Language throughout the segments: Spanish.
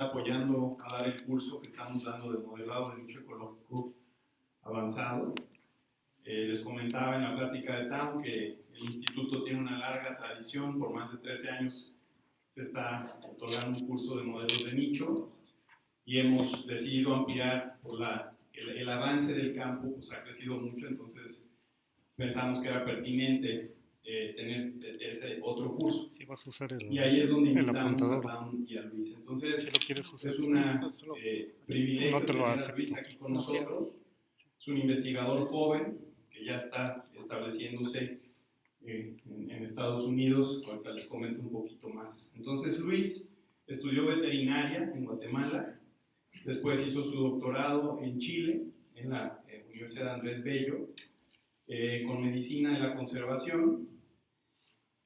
apoyando a dar el curso que estamos dando de modelado de nicho ecológico avanzado. Eh, les comentaba en la plática de TAM que el instituto tiene una larga tradición, por más de 13 años se está otorgando un curso de modelos de nicho y hemos decidido ampliar por la, el, avance del campo, pues ha crecido mucho, entonces pensamos que era pertinente eh, tener ese otro curso. vas a usar el, y ahí es donde invitamos a Town y a Luis. Entonces, es una eh, privilegio no tener a Luis aquí con nosotros. Es un investigador joven que ya está estableciéndose eh, en, en, Estados Unidos. Ahorita les comento un poquito más. Entonces, Luis estudió veterinaria en Guatemala. Después hizo su doctorado en Chile, en la Universidad de Andrés Bello, con medicina de la conservación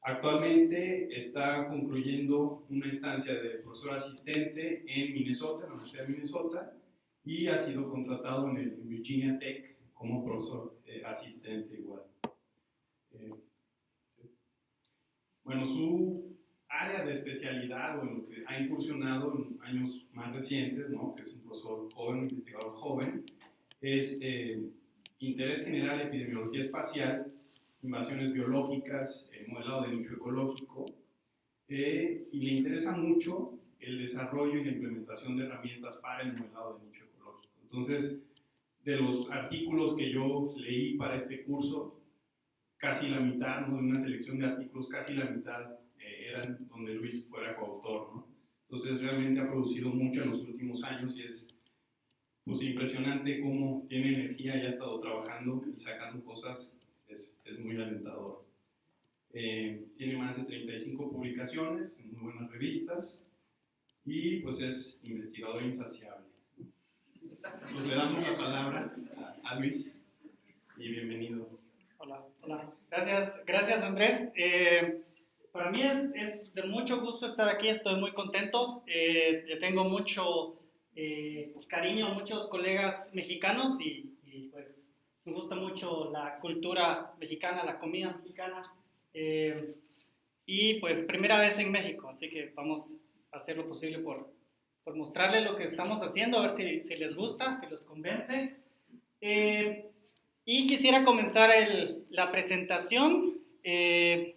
Actualmente está concluyendo una instancia de profesor asistente en Minnesota, en la Universidad de Minnesota, y ha sido contratado en el Virginia Tech como profesor eh, asistente igual. Eh, bueno, su área de especialidad, o en lo que ha incursionado en años más recientes, ¿no? que es un profesor joven, un investigador joven, es eh, interés general de epidemiología espacial invasiones biológicas, el modelado de nicho ecológico, eh, y le interesa mucho el desarrollo y la implementación de herramientas para el modelado de nicho ecológico. Entonces, de los artículos que yo leí para este curso, casi la mitad, ¿no? una selección de artículos, casi la mitad eh, eran donde Luis fuera coautor. ¿no? Entonces, realmente ha producido mucho en los últimos años y es pues, impresionante cómo tiene energía y ha estado trabajando y sacando cosas es, es muy alentador. Eh, tiene más de 35 publicaciones en muy buenas revistas y pues es investigador insaciable. Pues le damos la palabra a, Luis y bienvenido. Hola, hola. Gracias, gracias Andrés. Eh, para mí es, es, de mucho gusto estar aquí, estoy muy contento. Eh, yo tengo mucho cariño a muchos colegas mexicanos y gusta mucho la cultura mexicana, la comida mexicana. Eh, y pues primera vez en México, así que vamos a hacer lo posible por, por mostrarles lo que estamos haciendo, a ver si, si les gusta, si los convence. Eh, y quisiera comenzar el, la presentación eh,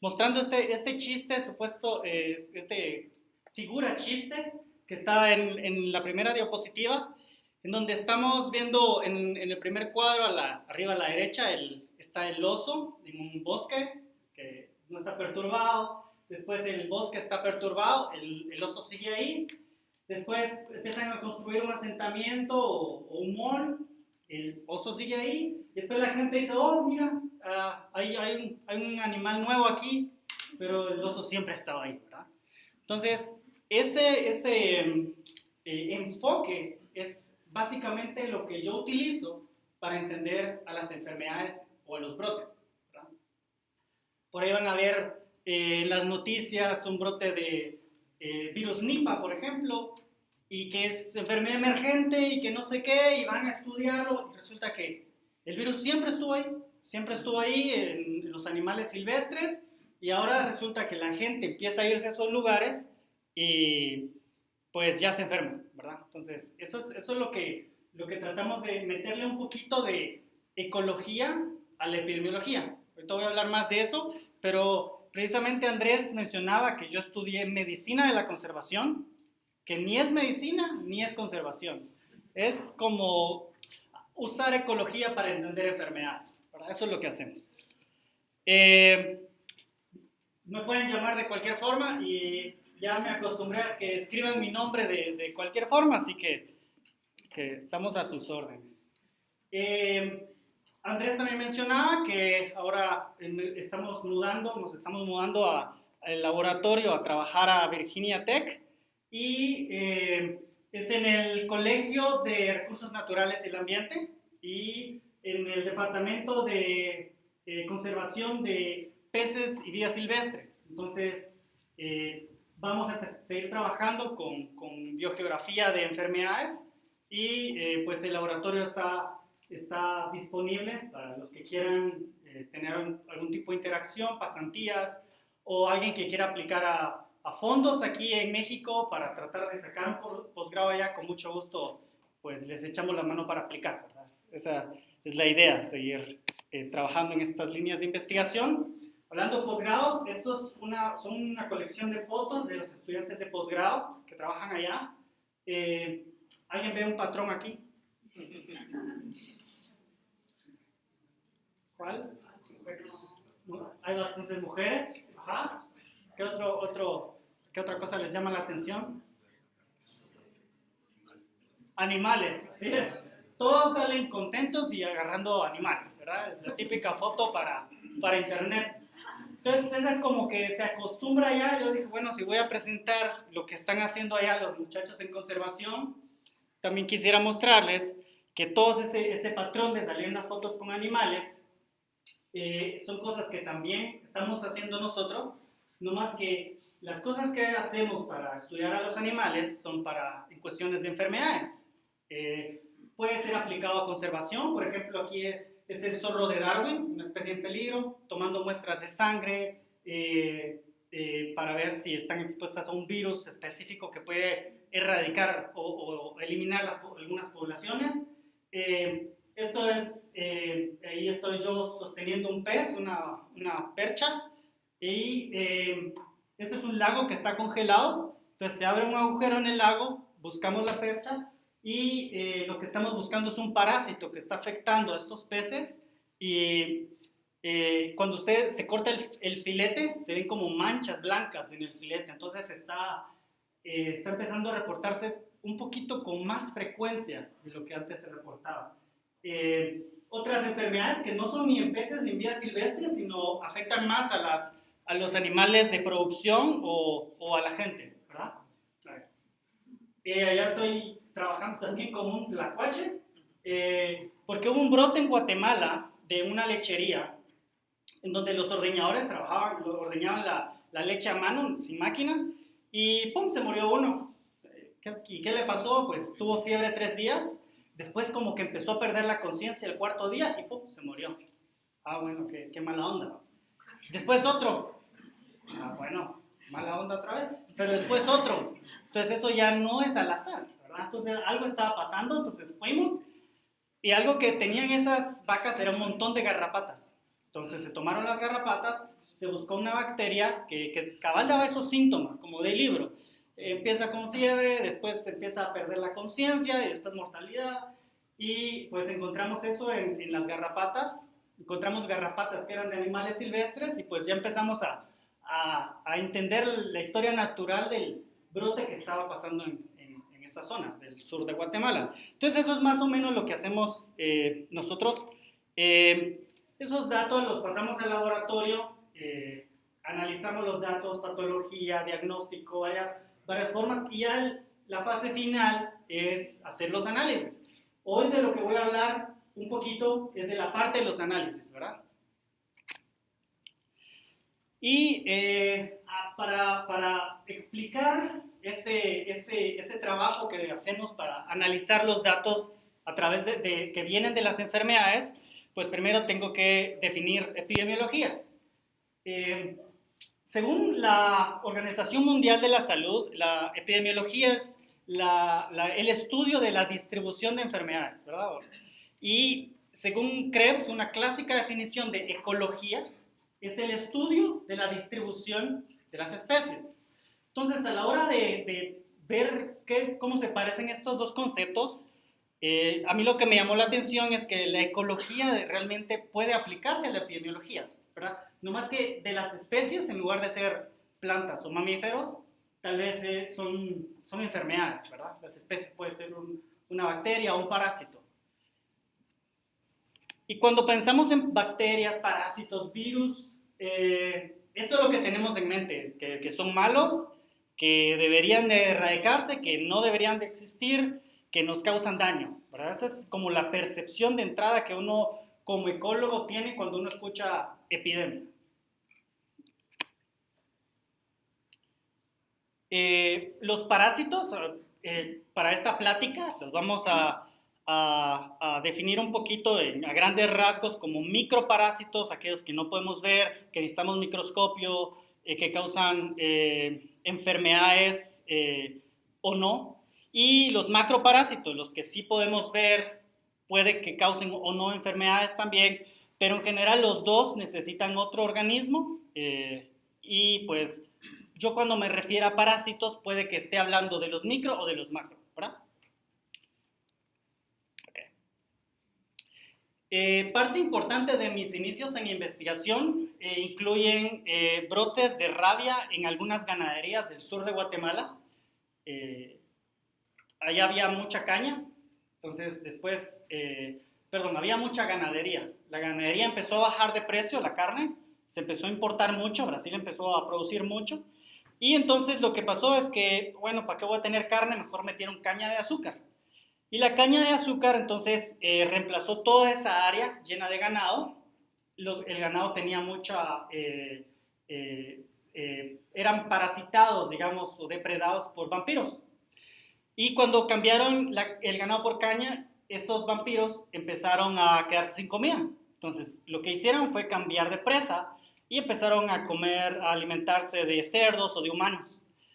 mostrando este, este chiste, supuesto, este figura chiste que está en, en la primera diapositiva en donde estamos viendo en, el primer cuadro, a la, arriba a la derecha, el, está el oso en un bosque que no está perturbado, después el bosque está perturbado, el, el oso sigue ahí, después empiezan a construir un asentamiento o, un mall, el oso sigue ahí, y después la gente dice, oh, mira, ah, hay, hay, un, hay, un, animal nuevo aquí, pero el oso siempre ha estado ahí, ¿verdad? Entonces, ese, ese eh, enfoque es básicamente lo que yo utilizo para entender a las enfermedades o a los brotes. Por ahí van a ver eh, en las noticias un brote de eh, virus Nipah, por ejemplo, y que es enfermedad emergente y que no sé qué, y van a estudiarlo. Y resulta que el virus siempre estuvo ahí, siempre estuvo ahí en los animales silvestres, y ahora resulta que la gente empieza a irse a esos lugares y pues ya se enferma, ¿verdad? Entonces, eso es, eso es lo, que, lo que tratamos de meterle un poquito de ecología a la epidemiología. Ahorita voy a hablar más de eso, pero precisamente Andrés mencionaba que yo estudié medicina de la conservación, que ni es medicina ni es conservación. Es como usar ecología para entender enfermedades, ¿verdad? Eso es lo que hacemos. Eh, me pueden llamar de cualquier forma y ya me acostumbré a que escriban mi nombre de, de cualquier forma, así que, que estamos a sus órdenes. Eh, Andrés también mencionaba que ahora estamos mudando, nos estamos mudando al laboratorio a trabajar a Virginia Tech y eh, es en el Colegio de Recursos Naturales y el Ambiente y en el Departamento de eh, Conservación de Peces y Vida Silvestre. Entonces, vamos a seguir trabajando con, con biogeografía de enfermedades y eh, pues el laboratorio está, está disponible para los que quieran eh, tener algún tipo de interacción, pasantías o alguien que quiera aplicar a, a fondos aquí en México para tratar de sacar un posgrado allá, con mucho gusto pues les echamos la mano para aplicar. Esa es la idea, seguir eh, trabajando en estas líneas de investigación. Hablando de posgrados, estos una, son una colección de fotos de los estudiantes de posgrado que trabajan allá. Eh, ¿Alguien ve un patrón aquí? ¿Cuál? Hay bastantes mujeres. Ajá. ¿Qué, otro, otro, ¿Qué otra cosa les llama la atención? Animales. ¿sí? Todos salen contentos y agarrando animales, ¿verdad? Es la típica foto para internet. Entonces, esa es como que se acostumbra ya. Yo dije, bueno, si voy a presentar lo que están haciendo allá los muchachos en conservación, también quisiera mostrarles que todo ese, ese patrón de salir en las fotos con animales eh, son cosas que también estamos haciendo nosotros, no más que las cosas que hacemos para estudiar a los animales son para en cuestiones de enfermedades. Eh, puede ser aplicado a conservación, por ejemplo, aquí es el zorro de Darwin, una especie en peligro, tomando muestras de sangre eh, para ver si están expuestas a un virus específico que puede erradicar o, eliminar algunas poblaciones. esto es eh, ahí estoy yo sosteniendo un pez, una, una percha, y eh, este es un lago que está congelado, entonces se abre un agujero en el lago, buscamos la percha, y eh, lo que estamos buscando es un parásito que está afectando a estos peces, y eh, cuando usted se corta el, el, filete, se ven como manchas blancas en el filete, entonces está, está empezando a reportarse un poquito con más frecuencia de lo que antes se reportaba. Eh, otras enfermedades que no son ni en peces ni en vías silvestres, sino afectan más a, las, a los animales de producción o, o a la gente, ¿verdad? Eh, allá estoy trabajando también con un tlacuache, eh, porque hubo un brote en Guatemala de una lechería en donde los ordeñadores trabajaban, ordeñaban la, la leche a mano, sin máquina, y ¡pum! se murió uno. ¿Y qué le pasó? Pues tuvo fiebre tres días Después como que empezó a perder la conciencia el cuarto día y ¡pum! se murió. Ah, bueno, qué, qué mala onda. Después otro. Ah, bueno, mala onda otra vez. Pero después otro. Entonces eso ya no es al azar, ¿verdad? Entonces algo estaba pasando, entonces fuimos y algo que tenían esas vacas era un montón de garrapatas. Entonces se tomaron las garrapatas, se buscó una bacteria que, que cabal daba esos síntomas, como de libro empieza con fiebre, después empieza a perder la conciencia y después mortalidad. Y pues encontramos eso en, en, las garrapatas, encontramos garrapatas que eran de animales silvestres y pues ya empezamos a, a, a entender la historia natural del brote que estaba pasando en, esa zona del sur de Guatemala. Entonces eso es más o menos lo que hacemos eh, nosotros. Eh, esos datos los pasamos al laboratorio, eh, analizamos los datos, patología, diagnóstico, varias varias formas y la fase final es hacer los análisis. Hoy de lo que voy a hablar un poquito es de la parte de los análisis, ¿verdad? Y eh, para, para, explicar ese, ese, ese, trabajo que hacemos para analizar los datos a través de, que vienen de las enfermedades, pues primero tengo que definir epidemiología. Eh, según la Organización Mundial de la Salud, la epidemiología es el estudio de la distribución de enfermedades, ¿verdad? Y según Krebs, una clásica definición de ecología es el estudio de la distribución de las especies. Entonces, a la hora de, ver cómo se parecen estos dos conceptos, eh, a mí lo que me llamó la atención es que la ecología realmente puede aplicarse a la epidemiología, ¿verdad? No más que de las especies, en lugar de ser plantas o mamíferos, tal vez eh, son, son enfermedades, ¿verdad? Las especies pueden ser una bacteria o un parásito. Y cuando pensamos en bacterias, parásitos, virus, eh, esto es lo que tenemos en mente, que, que son malos, que deberían de erradicarse, que no deberían de existir, que nos causan daño, ¿verdad? Esa es como la percepción de entrada que uno como ecólogo tiene cuando uno escucha epidemia. Eh, los parásitos, eh, para esta plática, los vamos a, definir un poquito a grandes rasgos como microparásitos, aquellos que no podemos ver, que necesitamos microscopio, que causan enfermedades o no. Y los macroparásitos, los que sí podemos ver, puede que causen o no enfermedades también, pero en general los dos necesitan otro organismo y pues yo cuando me refiero a parásitos puede que esté hablando de los micro o de los macro, ¿verdad? Eh, parte importante de mis inicios en investigación eh, incluyen eh, brotes de rabia en algunas ganaderías del sur de Guatemala. allá había mucha caña, entonces después, perdón, había mucha ganadería. La ganadería empezó a bajar de precio, la carne, se empezó a importar mucho, Brasil empezó a producir mucho. Y entonces lo que pasó es que, bueno, ¿para qué voy a tener carne? Mejor metieron caña de azúcar. Y la caña de azúcar entonces eh, reemplazó toda esa área llena de ganado. el ganado tenía mucha... Eh, eh, eran parasitados, digamos, o depredados por vampiros. Y cuando cambiaron el ganado por caña, esos vampiros empezaron a quedarse sin comida. Entonces, lo que hicieron fue cambiar de presa y empezaron a comer, a alimentarse de cerdos o de humanos.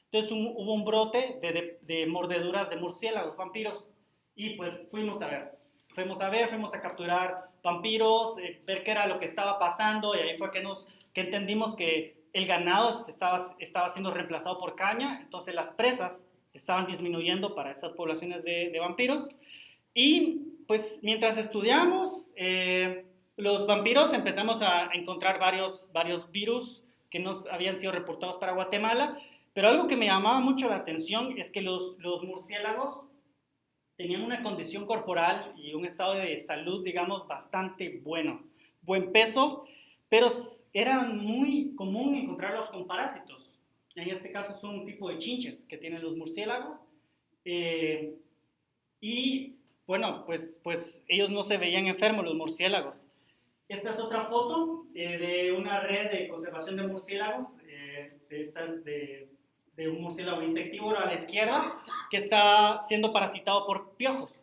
Entonces hubo un brote de, de, mordeduras de murciélagos, vampiros, y pues fuimos a ver. Fuimos a ver, fuimos a capturar vampiros, eh, ver qué era lo que estaba pasando, y ahí fue que, nos, que entendimos que el ganado estaba, estaba siendo reemplazado por caña, entonces las presas estaban disminuyendo para esas poblaciones de, de vampiros. Y pues mientras estudiamos, eh, los vampiros empezamos a encontrar varios, varios virus que nos habían sido reportados para Guatemala, pero algo que me llamaba mucho la atención es que los, los murciélagos tenían una condición corporal y un estado de salud, digamos, bastante bueno, buen peso, pero era muy común encontrarlos con parásitos. En este caso son un tipo de chinches que tienen los murciélagos. Eh, y bueno, pues, pues ellos no se veían enfermos, los murciélagos. Esta es otra foto eh, de una red de conservación de murciélagos. Eh, esta es de, de, un murciélago insectívoro a la izquierda que está siendo parasitado por piojos.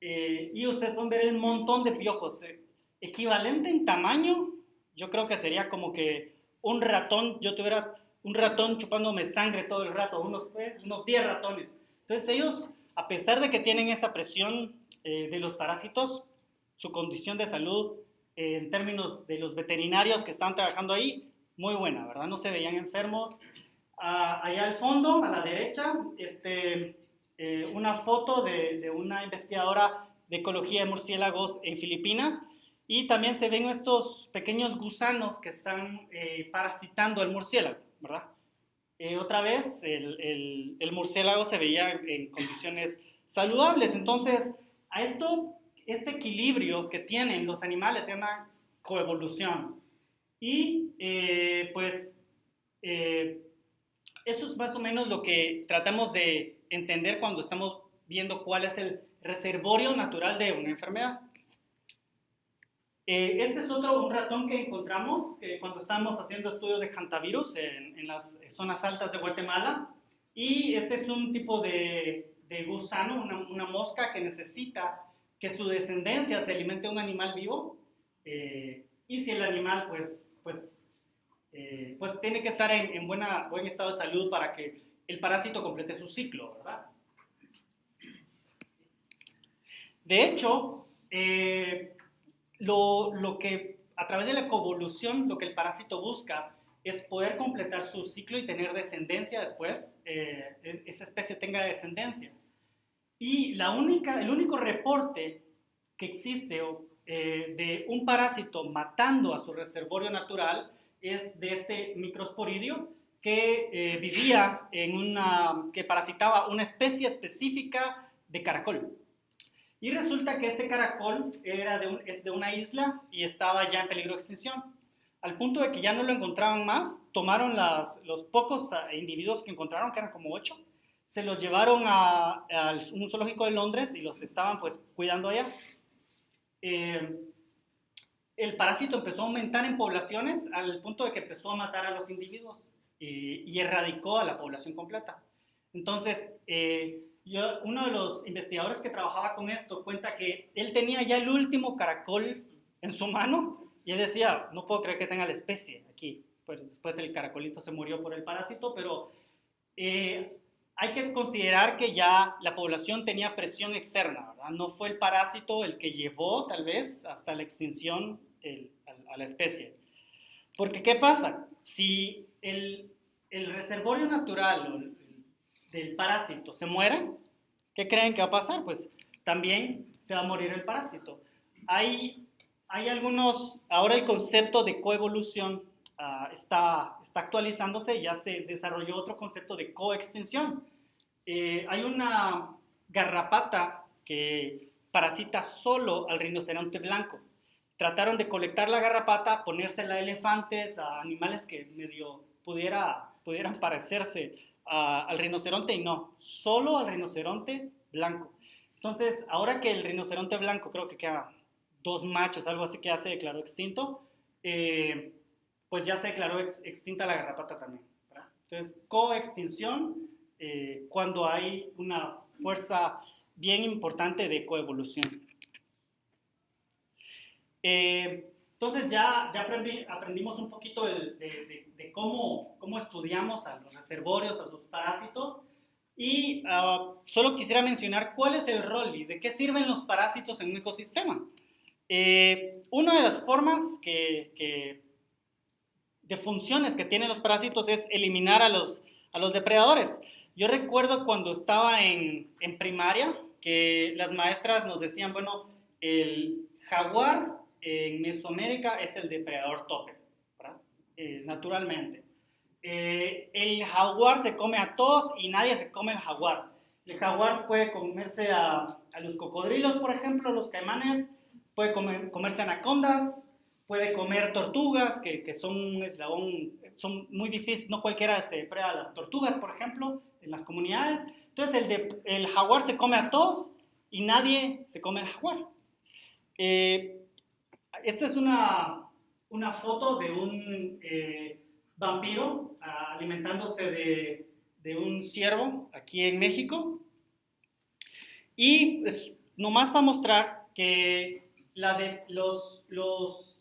Eh, y ustedes pueden ver un montón de piojos. equivalente en tamaño, yo creo que sería como que un ratón, yo tuviera un ratón chupándome sangre todo el rato, unos, unos 10 ratones. Entonces ellos, a pesar de que tienen esa presión de los parásitos, su condición de salud en términos de los veterinarios que estaban trabajando ahí, muy buena, ¿verdad? No se veían enfermos. Ah, allá al fondo, a la derecha, este, eh, una foto de, de, una investigadora de ecología de murciélagos en Filipinas. Y también se ven estos pequeños gusanos que están eh, parasitando el murciélago, ¿verdad? Eh, otra vez, el, el, el murciélago se veía en condiciones saludables. Entonces, a esto este equilibrio que tienen los animales se llama coevolución. Y eh, pues eh, eso es más o menos lo que tratamos de entender cuando estamos viendo cuál es el reservorio natural de una enfermedad. Eh, este es otro un ratón que encontramos cuando estábamos haciendo estudios de hantavirus en, en, las zonas altas de Guatemala. Y este es un tipo de, de gusano, una, una mosca que necesita que su descendencia se alimente un animal vivo eh, y si el animal pues, pues, eh, pues tiene que estar en, buena, buen estado de salud para que el parásito complete su ciclo, ¿verdad? De hecho, eh, lo, lo, que a través de la coevolución, lo que el parásito busca es poder completar su ciclo y tener descendencia después, esa especie tenga descendencia. Y la única, el único reporte que existe eh, de un parásito matando a su reservorio natural es de este microsporidio que eh, vivía en una, que parasitaba una especie específica de caracol. Y resulta que este caracol era de es de una isla y estaba ya en peligro de extinción. Al punto de que ya no lo encontraban más, tomaron las, los pocos ah, individuos que encontraron, que eran como ocho, se los llevaron a, un zoológico de Londres y los estaban pues cuidando allá. Eh, el parásito empezó a aumentar en poblaciones al punto de que empezó a matar a los individuos y, erradicó a la población completa. Entonces, eh, uno de los investigadores que trabajaba con esto cuenta que él tenía ya el último caracol en su mano y él decía, no puedo creer que tenga la especie aquí. pues después el caracolito se murió por el parásito, pero eh, hay que considerar que ya la población tenía presión externa, ¿verdad? No fue el parásito el que llevó tal vez hasta la extinción a, la especie. Porque ¿qué pasa? Si el, reservorio natural del parásito se muere, ¿qué creen que va a pasar? Pues también se va a morir el parásito. Hay, hay algunos, ahora el concepto de coevolución uh, está, está actualizándose, ya se desarrolló otro concepto de coextinción. Eh, hay una garrapata que parasita solo al rinoceronte blanco. Trataron de colectar la garrapata, ponérsela a elefantes, a animales que medio pudiera, pudieran parecerse al rinoceronte y no, solo al rinoceronte blanco. Entonces, ahora que el rinoceronte blanco, creo que queda dos machos, algo así que ya se declaró extinto, eh, pues ya se declaró extinta la garrapata también. Entonces, coextinción eh, cuando hay una fuerza bien importante de coevolución. Eh, entonces ya, ya aprendimos un poquito de, cómo, cómo, estudiamos a los reservorios, a los parásitos. Y ah, solo quisiera mencionar cuál es el rol y de qué sirven los parásitos en un ecosistema. Eh, una de las formas que, de funciones que tienen los parásitos es eliminar a los, a los depredadores. Yo recuerdo cuando estaba en, en primaria que las maestras nos decían, bueno, el jaguar en Mesoamérica es el depredador tope, eh, naturalmente. Eh, el jaguar se come a todos y nadie se come el jaguar. El jaguar puede comerse a, a los cocodrilos, por ejemplo, los caimanes, puede comer, comerse anacondas, puede comer tortugas, que, que son un eslabón, son muy difíciles, no cualquiera se depreda a las tortugas, por ejemplo, en las comunidades. Entonces el, de, el jaguar se come a todos y nadie se come el jaguar. Eh, esta es una, una, foto de un eh, vampiro ah, alimentándose de, de, un ciervo aquí en México. Y pues, nomás para mostrar que la de los, los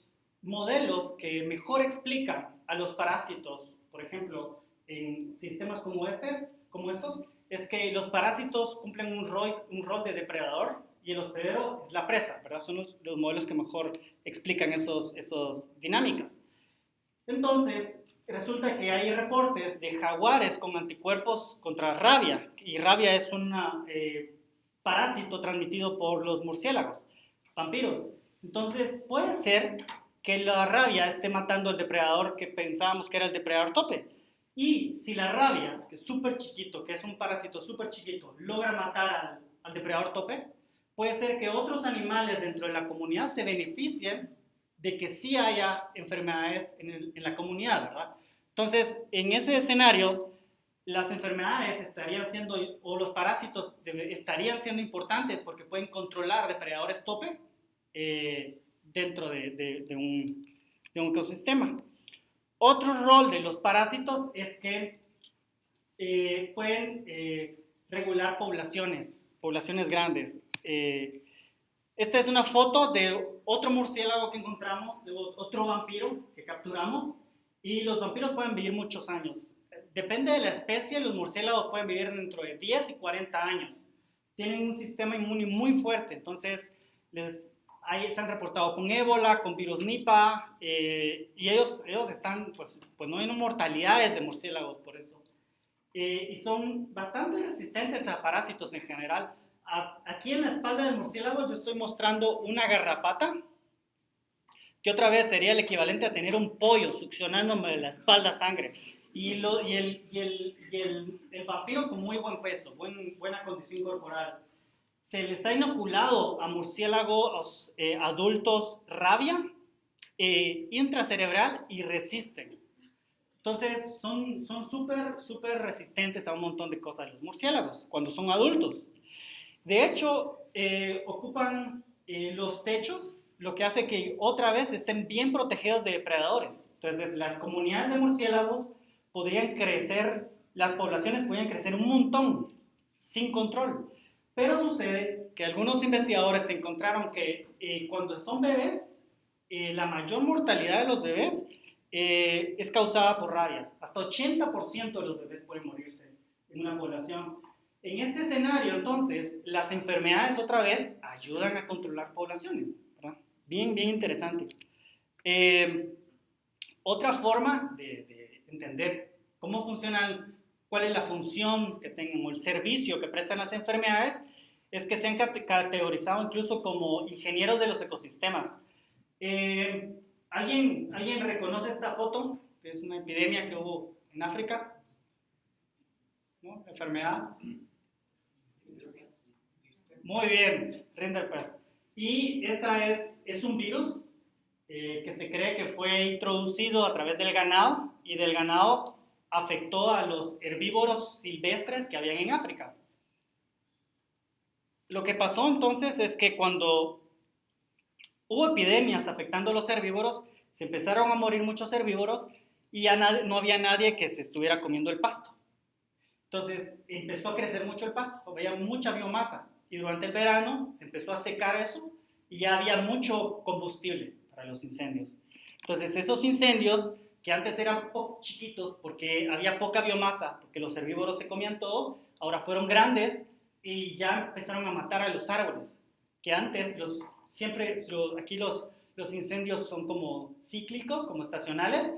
modelos que mejor explican a los parásitos, por ejemplo, en sistemas como, este, como estos, es que los parásitos cumplen un rol, un rol de depredador y el hospedero es la presa, ¿verdad? Son los, los modelos que mejor explican esas esos dinámicas. Entonces, resulta que hay reportes de jaguares con anticuerpos contra rabia, y rabia es un eh, parásito transmitido por los murciélagos, vampiros. Entonces, puede ser que la rabia esté matando al depredador que pensábamos que era el depredador tope. Y si la rabia, que es súper chiquito, que es un parásito súper chiquito, logra matar al, depredador tope, puede ser que otros animales dentro de la comunidad se beneficien de que sí haya enfermedades en, la comunidad. Entonces, en ese escenario, las enfermedades estarían siendo, o los parásitos estarían siendo importantes porque pueden controlar depredadores tope eh, dentro de, de, un, de, un, ecosistema. Otro rol de los parásitos es que eh, pueden eh, regular poblaciones, poblaciones grandes. esta es una foto de otro murciélago que encontramos, de otro vampiro que capturamos. Y los vampiros pueden vivir muchos años. Depende de la especie, los murciélagos pueden vivir dentro de 10 y 40 años. Tienen un sistema inmune muy fuerte, entonces les, se han reportado con ébola, con virus Nipah, eh, y ellos, ellos están, pues, pues no hay mortalidades de murciélagos por eso. Eh, y son bastante resistentes a parásitos en general. aquí en la espalda del murciélago yo estoy mostrando una garrapata, que otra vez sería el equivalente a tener un pollo succionándome de la espalda sangre. Y, lo, y, el, y, el, y el, el, vampiro con muy buen peso, buen, buena condición corporal. Se les ha inoculado a murciélagos eh, adultos rabia eh, intracerebral y resisten. Entonces son súper, súper resistentes a un montón de cosas los murciélagos cuando son adultos. De hecho, eh, ocupan eh, los techos lo que hace que otra vez estén bien protegidos de depredadores. Entonces, las comunidades de murciélagos podrían crecer, las poblaciones podrían crecer un montón sin control. Pero sucede que algunos investigadores encontraron que eh, cuando son bebés, eh, la mayor mortalidad de los bebés eh, es causada por rabia. Hasta 80% de los bebés pueden morirse en una población. En este escenario, entonces, las enfermedades otra vez ayudan a controlar poblaciones. Bien, bien interesante. Eh, otra forma de, de, entender cómo funcionan, cuál es la función que tengan o el servicio que prestan las enfermedades, es que se han categorizado incluso como ingenieros de los ecosistemas. Eh, ¿alguien, ¿Alguien reconoce esta foto? Es una epidemia que hubo en África. ¿No? Enfermedad. Muy bien, Rinderpest. Y esta es, es un virus eh, que se cree que fue introducido a través del ganado y del ganado afectó a los herbívoros silvestres que habían en África. Lo que pasó entonces es que cuando hubo epidemias afectando a los herbívoros, se empezaron a morir muchos herbívoros y ya no había nadie que se estuviera comiendo el pasto. Entonces empezó a crecer mucho el pasto, había mucha biomasa y durante el verano se empezó a secar eso y ya había mucho combustible para los incendios. Entonces esos incendios que antes eran chiquitos porque había poca biomasa, porque los herbívoros se comían todo, ahora fueron grandes y ya empezaron a matar a los árboles, que antes los, siempre, aquí los, los incendios son como cíclicos, como estacionales,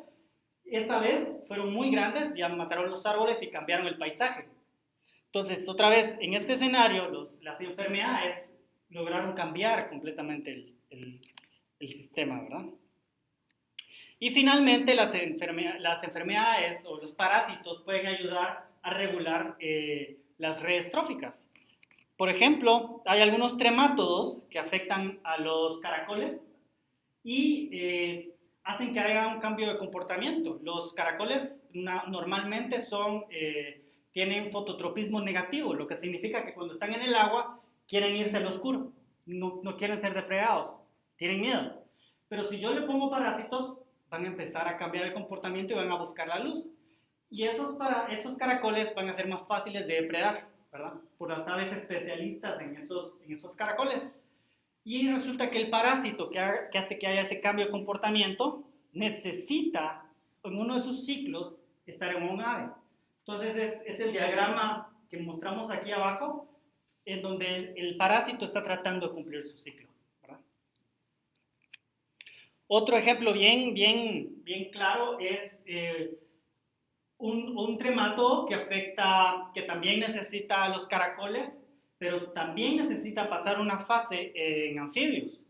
esta vez fueron muy grandes, ya mataron los árboles y cambiaron el paisaje. Entonces, otra vez, en este escenario, los, las enfermedades lograron cambiar completamente el, el sistema, ¿verdad? Y finalmente, las, las, enfermedades o los parásitos pueden ayudar a regular eh, las redes tróficas. Por ejemplo, hay algunos tremátodos que afectan a los caracoles y eh, hacen que haya un cambio de comportamiento. Los caracoles normalmente son, eh, tienen fototropismo negativo, lo que significa que cuando están en el agua quieren irse al oscuro, no, no quieren ser depredados, tienen miedo. Pero si yo le pongo parásitos, van a empezar a cambiar el comportamiento y van a buscar la luz. Y esos, para, esos caracoles van a ser más fáciles de depredar. Por las aves especialistas en esos, en esos caracoles. Y resulta que el parásito que, que hace que haya ese cambio de comportamiento necesita, en uno de sus ciclos, estar en un ave. Entonces es, es el diagrama que mostramos aquí abajo, en donde el, el, parásito está tratando de cumplir su ciclo. Otro ejemplo bien, bien, bien claro es eh, un, un tremato que afecta, que también necesita a los caracoles, pero también necesita pasar una fase en anfibios.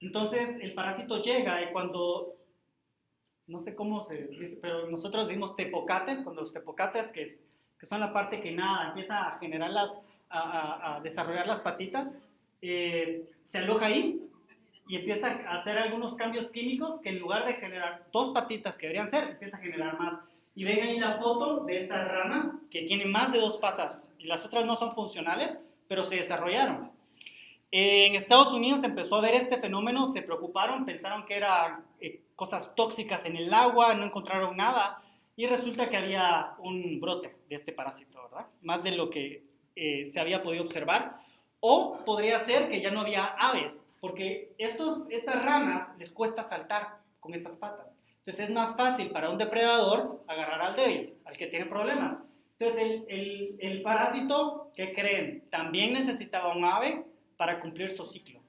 Entonces el parásito llega y cuando, no sé cómo se dice, pero nosotros decimos tepocates, cuando los tepocates, que, que son la parte que nada, empieza a generar las, a, a, desarrollar las patitas, eh, se aloja ahí y empieza a hacer algunos cambios químicos que en lugar de generar dos patitas que deberían ser, empieza a generar más. Y ven ahí la foto de esa rana que tiene más de dos patas y las otras no son funcionales, pero se desarrollaron. En Estados Unidos empezó a ver este fenómeno, se preocuparon, pensaron que eran eh, cosas tóxicas en el agua, no encontraron nada y resulta que había un brote de este parásito, ¿verdad? Más de lo que eh, se había podido observar. O podría ser que ya no había aves, porque estos, estas ranas les cuesta saltar con esas patas. Entonces es más fácil para un depredador agarrar al débil, al que tiene problemas. Entonces el, parásito, ¿qué creen? También necesitaba un ave para cumplir su ciclo.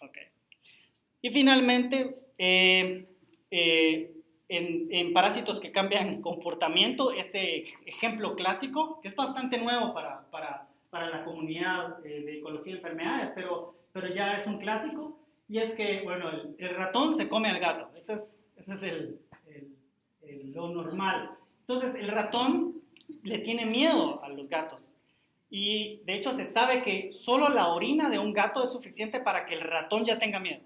Okay. Y finalmente, eh, eh, en, en, parásitos que cambian comportamiento, este ejemplo clásico, que es bastante nuevo para, para, para la comunidad eh, de ecología de enfermedades, pero, pero ya es un clásico, y es que, bueno, el, ratón se come al gato. Ese es, ese es el, el, lo normal. Entonces, el ratón le tiene miedo a los gatos. Y de hecho se sabe que solo la orina de un gato es suficiente para que el ratón ya tenga miedo,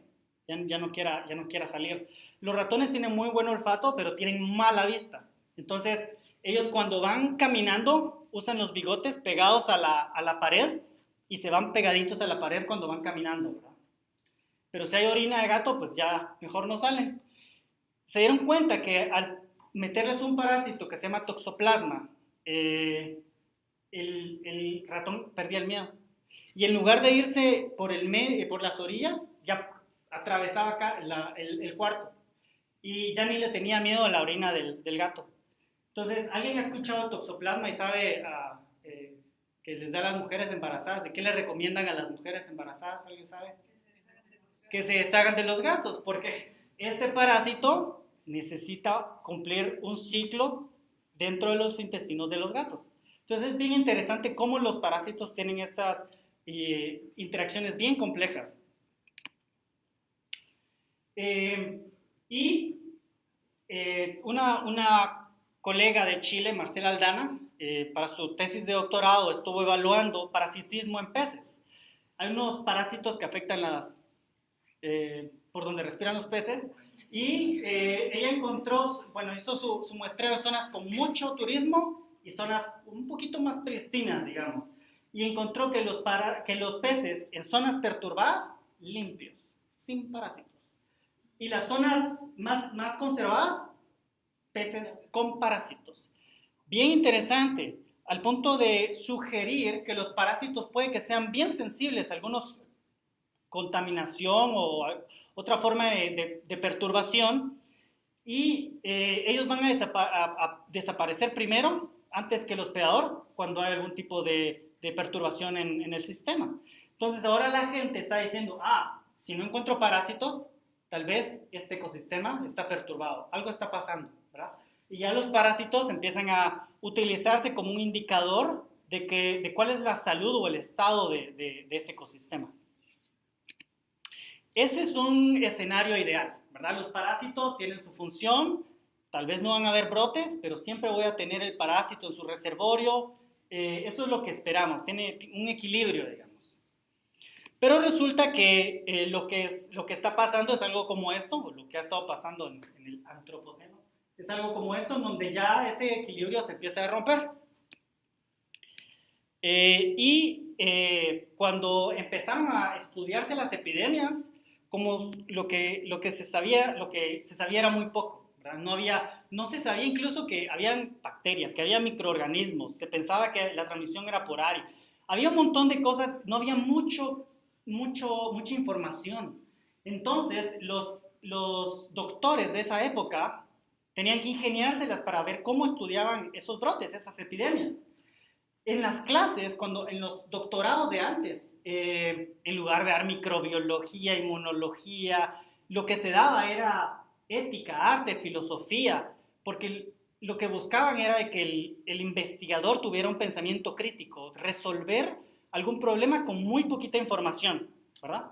ya, ya, no, quiera, ya no quiera salir. Los ratones tienen muy buen olfato, pero tienen mala vista. Entonces, ellos cuando van caminando usan los bigotes pegados a la, a la pared y se van pegaditos a la pared cuando van caminando. Pero si hay orina de gato, pues ya mejor no salen. Se dieron cuenta que al meterles un parásito que se llama toxoplasma, eh, el, ratón perdía el miedo. Y en lugar de irse por, el medio, por las orillas, ya atravesaba el, cuarto y ya ni le tenía miedo a la orina del, gato. Entonces, ¿alguien ha escuchado toxoplasma y sabe uh, eh, que les da a las mujeres embarazadas? ¿Y qué le recomiendan a las mujeres embarazadas? ¿Alguien sabe? Que se deshagan de los gatos, porque este parásito necesita cumplir un ciclo dentro de los intestinos de los gatos. Entonces es bien interesante cómo los parásitos tienen estas eh, interacciones bien complejas. Eh, y una, una, colega de Chile, Marcela Aldana, para su tesis de doctorado estuvo evaluando parasitismo en peces. Hay unos parásitos que afectan las, por donde respiran los peces, y ella encontró, bueno, hizo su, su muestreo de zonas con mucho turismo y zonas un poquito más pristinas, digamos. Y encontró que los, para, que los peces en zonas perturbadas, limpios, sin parásitos. Y las zonas más, más conservadas, peces con parásitos. Bien interesante, al punto de sugerir que los parásitos puede que sean bien sensibles a algunos contaminación o otra forma de, de, perturbación y eh, ellos van a, a, desaparecer primero antes que el hospedador cuando hay algún tipo de, de perturbación en, en, el sistema. Entonces ahora la gente está diciendo, ah, si no encuentro parásitos, tal vez este ecosistema está perturbado, algo está pasando, Y ya los parásitos empiezan a utilizarse como un indicador de, que, de cuál es la salud o el estado de, ese ecosistema. Ese es un escenario ideal, ¿verdad? Los parásitos tienen su función, Tal vez no van a haber brotes, pero siempre voy a tener el parásito en su reservorio. Eh, eso es lo que esperamos, tiene un equilibrio, digamos. Pero resulta que, eh, lo, que es, lo que está pasando es algo como esto, o lo que ha estado pasando en, el antropoceno, es algo como esto, en donde ya ese equilibrio se empieza a romper. Eh, y cuando empezaron a estudiarse las epidemias, como lo que, lo que, se, sabía, lo que se sabía era muy poco. No, había, no se sabía incluso que habían bacterias, que había microorganismos, se pensaba que la transmisión era por aire. Había un montón de cosas, no había mucho, mucho, mucha información. Entonces, los, los doctores de esa época tenían que ingeniárselas para ver cómo estudiaban esos brotes, esas epidemias. En las clases, cuando en los doctorados de antes, eh, en lugar de dar microbiología, inmunología, lo que se daba era ética, arte, filosofía, porque lo que buscaban era que el, investigador tuviera un pensamiento crítico, resolver algún problema con muy poquita información, ¿verdad?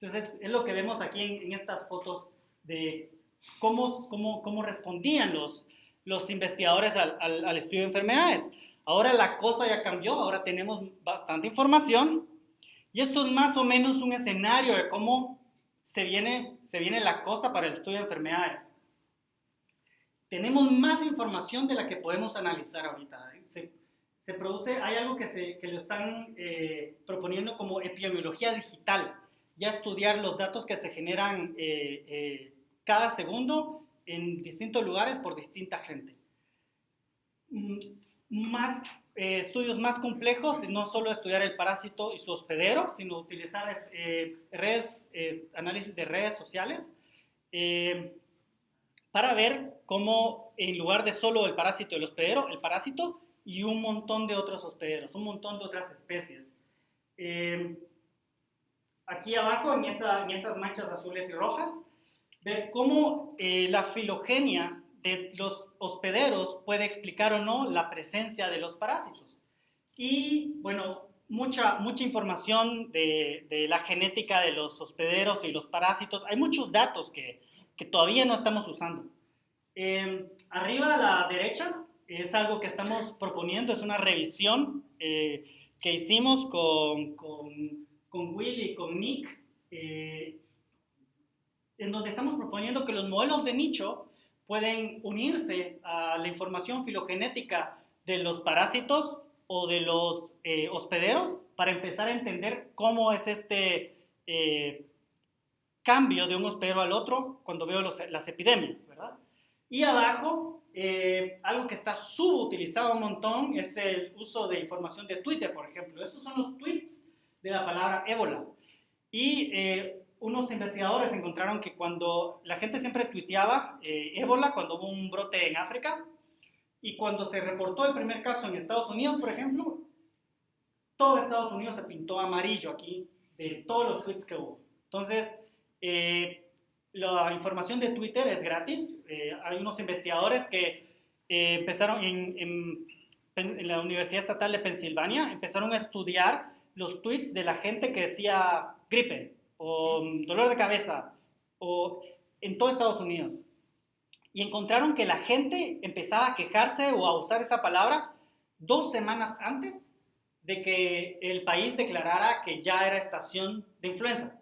Entonces es, lo que vemos aquí en, estas fotos de cómo, cómo, cómo respondían los, los investigadores al, al, estudio de enfermedades. Ahora la cosa ya cambió, ahora tenemos bastante información y esto es más o menos un escenario de cómo se viene, se viene la cosa para el estudio de enfermedades. Tenemos más información de la que podemos analizar ahorita. ¿eh? Se, se, produce, hay algo que, se, que lo están eh, proponiendo como epidemiología digital, ya estudiar los datos que se generan eh, cada segundo en distintos lugares por distinta gente. Mm, más eh, estudios más complejos, no solo estudiar el parásito y su hospedero, sino utilizar eh, redes, eh, análisis de redes sociales para ver cómo en lugar de solo el parásito y el hospedero, el parásito y un montón de otros hospederos, un montón de otras especies. aquí abajo, en, en esas manchas azules y rojas, ver cómo la filogenia de los hospederos puede explicar o no la presencia de los parásitos. Y bueno, mucha, mucha información de, de la genética de los hospederos y los parásitos. Hay muchos datos que, que todavía no estamos usando. Em, arriba a la derecha es algo que estamos proponiendo, es una revisión eh, que hicimos con, con, con, Will y con Nick, eh, en donde estamos proponiendo que los modelos de nicho pueden unirse a la información filogenética de los parásitos o de los eh, hospederos para empezar a entender cómo es este eh, cambio de un hospedero al otro cuando veo las epidemias, ¿verdad? Y abajo, eh, algo que está subutilizado un montón es el uso de información de Twitter, por ejemplo. Esos son los tweets de la palabra ébola. Y unos investigadores encontraron que cuando la gente siempre tuiteaba eh, ébola, cuando hubo un brote en África, y cuando se reportó el primer caso en Estados Unidos, por ejemplo, todo Estados Unidos se pintó amarillo aquí de todos los tweets que hubo. Entonces, eh, la información de Twitter es gratis. Eh, hay unos investigadores que empezaron en, en, en la Universidad Estatal de Pensilvania, empezaron a estudiar los tweets de la gente que decía gripe, o dolor de cabeza, o en todo Estados Unidos. Y encontraron que la gente empezaba a quejarse o a usar esa palabra dos semanas antes de que el país declarara que ya era estación de influenza.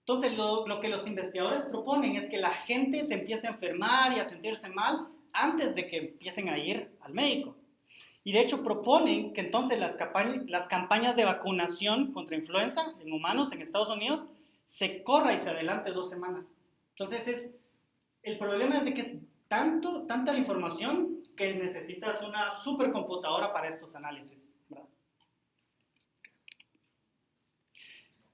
Entonces, lo, lo, que los investigadores proponen es que la gente se empiece a enfermar y a sentirse mal antes de que empiecen a ir al médico. Y de hecho proponen que entonces las, las campañas de vacunación contra influenza en humanos en Estados Unidos se corra y se adelante dos semanas. Entonces es, el problema es de que es tanto, tanta la información que necesitas una supercomputadora para estos análisis.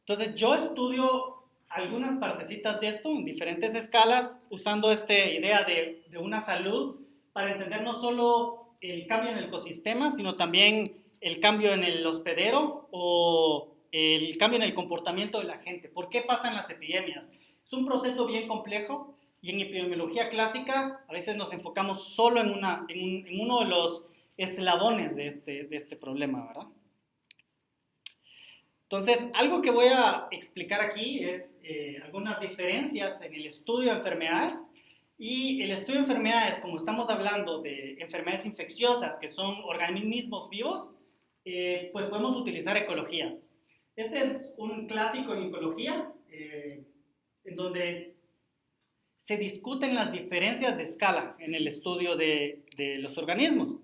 Entonces yo estudio algunas partecitas de esto en diferentes escalas usando esta idea de, de una salud para entender no solo el cambio en el ecosistema, sino también el cambio en el hospedero o el cambio en el comportamiento de la gente. ¿Por qué pasan las epidemias? Es un proceso bien complejo y en epidemiología clásica a veces nos enfocamos solo en, una, en, uno de los eslabones de este, de este problema, ¿verdad? Entonces, algo que voy a explicar aquí es eh, algunas diferencias en el estudio de enfermedades y el estudio de enfermedades, como estamos hablando de enfermedades infecciosas, que son organismos vivos, eh, pues podemos utilizar ecología. Este es un clásico en ecología, eh, en donde se discuten las diferencias de escala en el estudio de, de los organismos.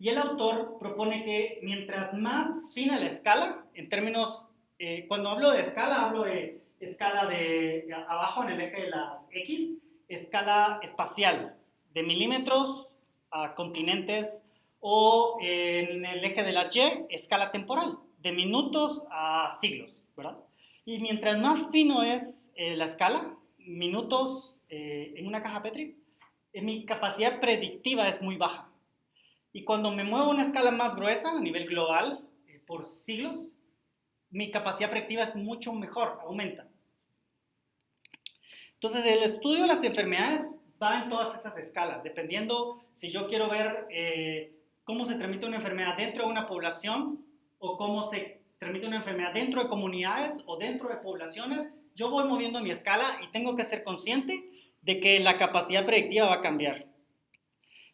Y el autor propone que mientras más fina la escala, en términos, eh, cuando hablo de escala, hablo de escala de abajo en el eje de las X, escala espacial, de milímetros a continentes, o en el eje de la Y, escala temporal, de minutos a siglos, ¿verdad? Y mientras más fino es eh, la escala, minutos eh, en una caja Petri, eh, mi capacidad predictiva es muy baja. Y cuando me muevo a una escala más gruesa, a nivel global, por siglos, mi capacidad predictiva es mucho mejor, aumenta. Entonces, el estudio de las enfermedades va en todas esas escalas, dependiendo si yo quiero ver eh, cómo se transmite una enfermedad dentro de una población o cómo se transmite una enfermedad dentro de comunidades o dentro de poblaciones, yo voy moviendo mi escala y tengo que ser consciente de que la capacidad predictiva va a cambiar.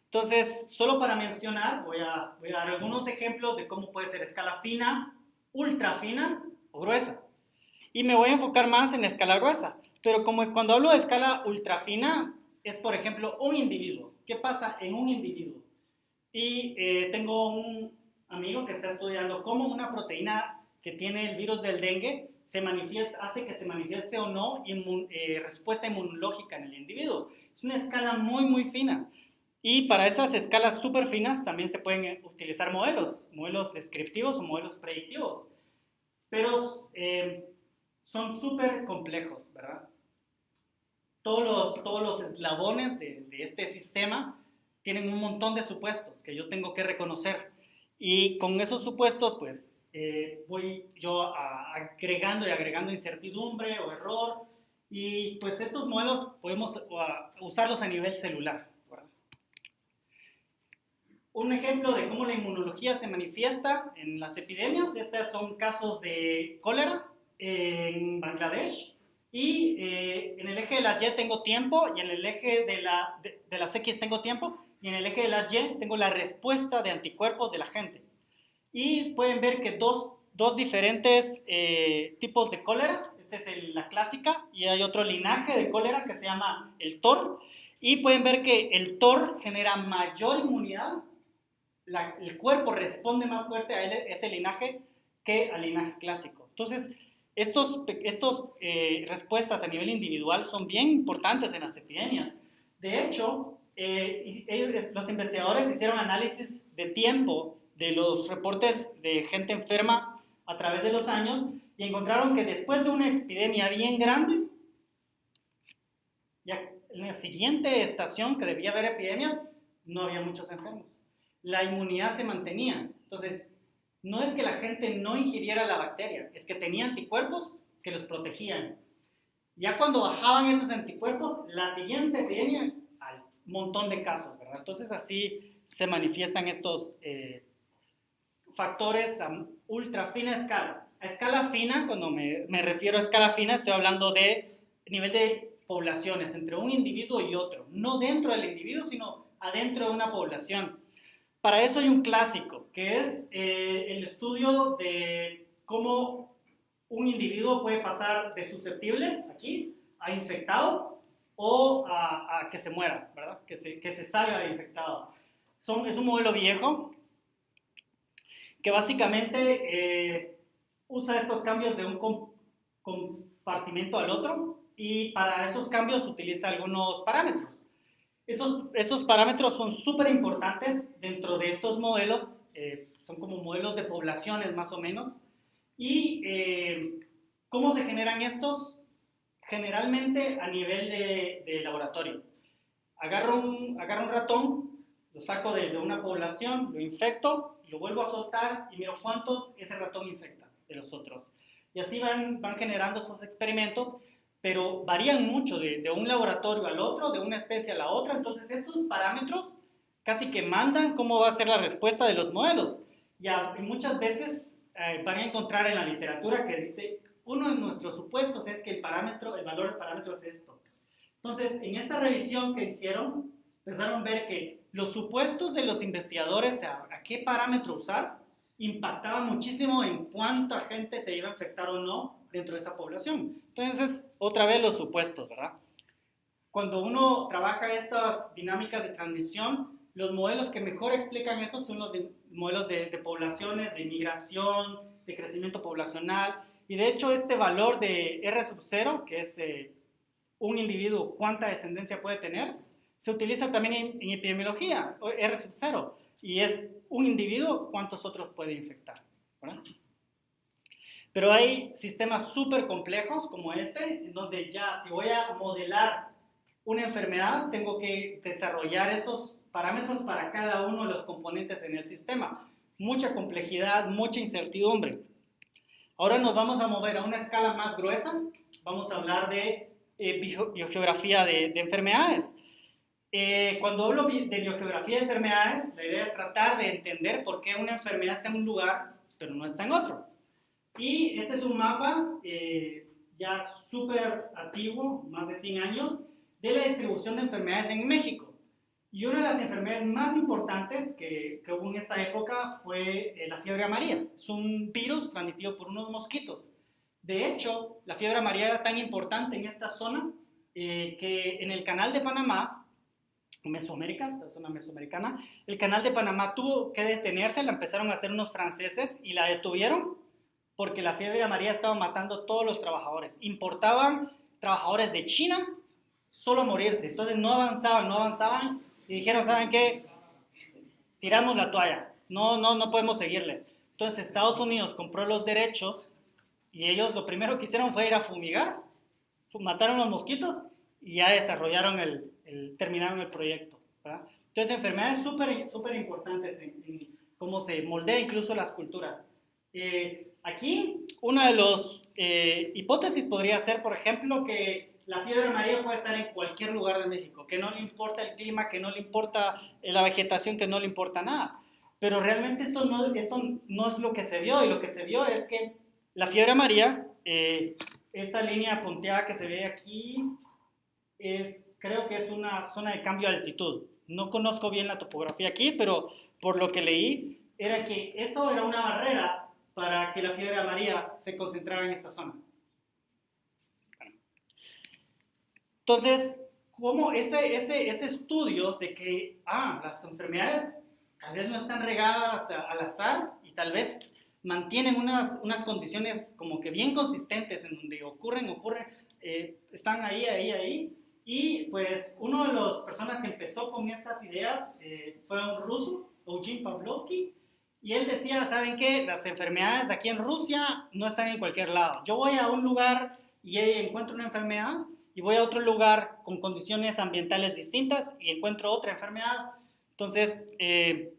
Entonces, solo para mencionar, voy a, voy a dar algunos ejemplos de cómo puede ser escala fina, ultra fina o gruesa. Y me voy a enfocar más en escala gruesa. Pero como cuando hablo de escala ultra fina, es por ejemplo un individuo. ¿Qué pasa en un individuo? Y eh, tengo un amigo que está estudiando cómo una proteína que tiene el virus del dengue se manifiesta, hace que se manifieste o no eh, respuesta inmunológica en el individuo. Es una escala muy, muy fina. Y para esas escalas súper finas también se pueden eh, utilizar modelos, modelos descriptivos o modelos predictivos. Pero son súper complejos, ¿verdad? Todos los, todos los eslabones de, este sistema tienen un montón de supuestos que yo tengo que reconocer. Y con esos supuestos, pues, eh, voy yo agregando y agregando incertidumbre o error. Y pues estos modelos podemos usarlos a nivel celular. Un ejemplo de cómo la inmunología se manifiesta en las epidemias, estos son casos de cólera en Bangladesh, y eh, en el eje de la Y tengo tiempo y en el eje de, la, de, las X tengo tiempo y en el eje de la Y tengo la respuesta de anticuerpos de la gente. Y pueden ver que dos, dos diferentes eh, tipos de cólera, esta es la clásica y hay otro linaje de cólera que se llama el TOR. Y pueden ver que el TOR genera mayor inmunidad, el cuerpo responde más fuerte a ese linaje que al linaje clásico. Entonces, estos, estos eh, respuestas a nivel individual son bien importantes en las epidemias. De hecho, eh, los investigadores hicieron análisis de tiempo de los reportes de gente enferma a través de los años y encontraron que después de una epidemia bien grande, ya en la siguiente estación que debía haber epidemias, no había muchos enfermos. La inmunidad se mantenía. Entonces, no es que la gente no ingiriera la bacteria, es que tenía anticuerpos que los protegían. Ya cuando bajaban esos anticuerpos, la siguiente epidemia, al montón de casos, ¿verdad? Entonces así se manifiestan estos eh, factores a ultra fina escala. A escala fina, cuando me, me refiero a escala fina, estoy hablando de nivel de poblaciones entre un individuo y otro, no dentro del individuo, sino adentro de una población. Para eso hay un clásico, que es eh, el estudio de cómo un individuo puede pasar de susceptible, aquí, a infectado o a, que se muera, ¿verdad? Que se, que se salga de infectado. Son, es un modelo viejo que básicamente eh, usa estos cambios de un compartimento al otro y para esos cambios utiliza algunos parámetros. Esos, esos parámetros son súper importantes dentro de estos modelos, eh, son como modelos de poblaciones más o menos. ¿Y eh, cómo se generan estos? Generalmente a nivel de, de laboratorio. Agarro un, agarro un ratón, lo saco de, de, una población, lo infecto, lo vuelvo a soltar y miro cuántos ese ratón infecta de los otros. Y así van, van generando esos experimentos pero varían mucho de, de, un laboratorio al otro, de una especie a la otra. Entonces, estos parámetros casi que mandan cómo va a ser la respuesta de los modelos. Ya, y muchas veces eh, van a encontrar en la literatura que dice, uno de nuestros supuestos es que el parámetro, el valor del parámetro es esto. Entonces, en esta revisión que hicieron, empezaron a ver que los supuestos de los investigadores a, a qué parámetro usar impactaban muchísimo en cuánta gente se iba a infectar o no dentro de esa población. Entonces, otra vez los supuestos, ¿verdad? Cuando uno trabaja estas dinámicas de transmisión, los modelos que mejor explican eso son los modelos de, poblaciones, de migración, de crecimiento poblacional. Y de hecho, este valor de R sub 0, que es eh, un individuo, cuánta descendencia puede tener, se utiliza también en, en epidemiología, R sub 0, y es un individuo, cuántos otros puede infectar. ¿verdad? Pero hay sistemas súper complejos como este, en donde ya si voy a modelar una enfermedad, tengo que desarrollar esos parámetros para cada uno de los componentes en el sistema. Mucha complejidad, mucha incertidumbre. Ahora nos vamos a mover a una escala más gruesa. Vamos a hablar de eh, biogeografía de, de enfermedades. Eh, cuando hablo de biogeografía de enfermedades, la idea es tratar de entender por qué una enfermedad está en un lugar, pero no está en otro. Y este es un mapa eh, ya súper antiguo, más de 100 años, de la distribución de enfermedades en México. Y una de las enfermedades más importantes que, que hubo en esta época fue eh, la fiebre amarilla. Es un virus transmitido por unos mosquitos. De hecho, la fiebre amarilla era tan importante en esta zona eh, que en el canal de Panamá, Mesoamérica, la zona mesoamericana, el canal de Panamá tuvo que detenerse, la empezaron a hacer unos franceses y la detuvieron porque la fiebre amarilla estaba matando a todos los trabajadores. Importaban trabajadores de China solo a morirse. Entonces no avanzaban, no avanzaban y dijeron, ¿saben qué? Tiramos la toalla. No, no, no podemos seguirle. Entonces Estados Unidos compró los derechos y ellos lo primero que hicieron fue ir a fumigar, mataron los mosquitos y ya desarrollaron el, el terminaron el proyecto. Entonces enfermedades súper súper importantes en, cómo se moldea incluso las culturas. Eh, Aquí, una de las eh, hipótesis podría ser, por ejemplo, que la fiebre amarilla puede estar en cualquier lugar de México, que no le importa el clima, que no le importa eh, la vegetación, que no le importa nada. Pero realmente esto no, esto no es lo que se vio, y lo que se vio es que la fiebre amarilla, eh, esta línea punteada que se ve aquí, es, creo que es una zona de cambio de altitud. No conozco bien la topografía aquí, pero por lo que leí, era que eso era una barrera para que la fiebre amarilla se concentrara en esta zona. Entonces, como ese, ese, ese estudio de que, ah, las enfermedades tal vez no están regadas al azar y tal vez mantienen unas, unas condiciones como que bien consistentes en donde ocurren, ocurren, eh, están ahí, ahí, ahí. Y pues uno de las personas que empezó con estas ideas eh, fue un ruso, Eugene Pavlovsky, Y él decía, ¿saben qué? Las enfermedades aquí en Rusia no están en cualquier lado. Yo voy a un lugar y encuentro una enfermedad y voy a otro lugar con condiciones ambientales distintas y encuentro otra enfermedad. Entonces, eh,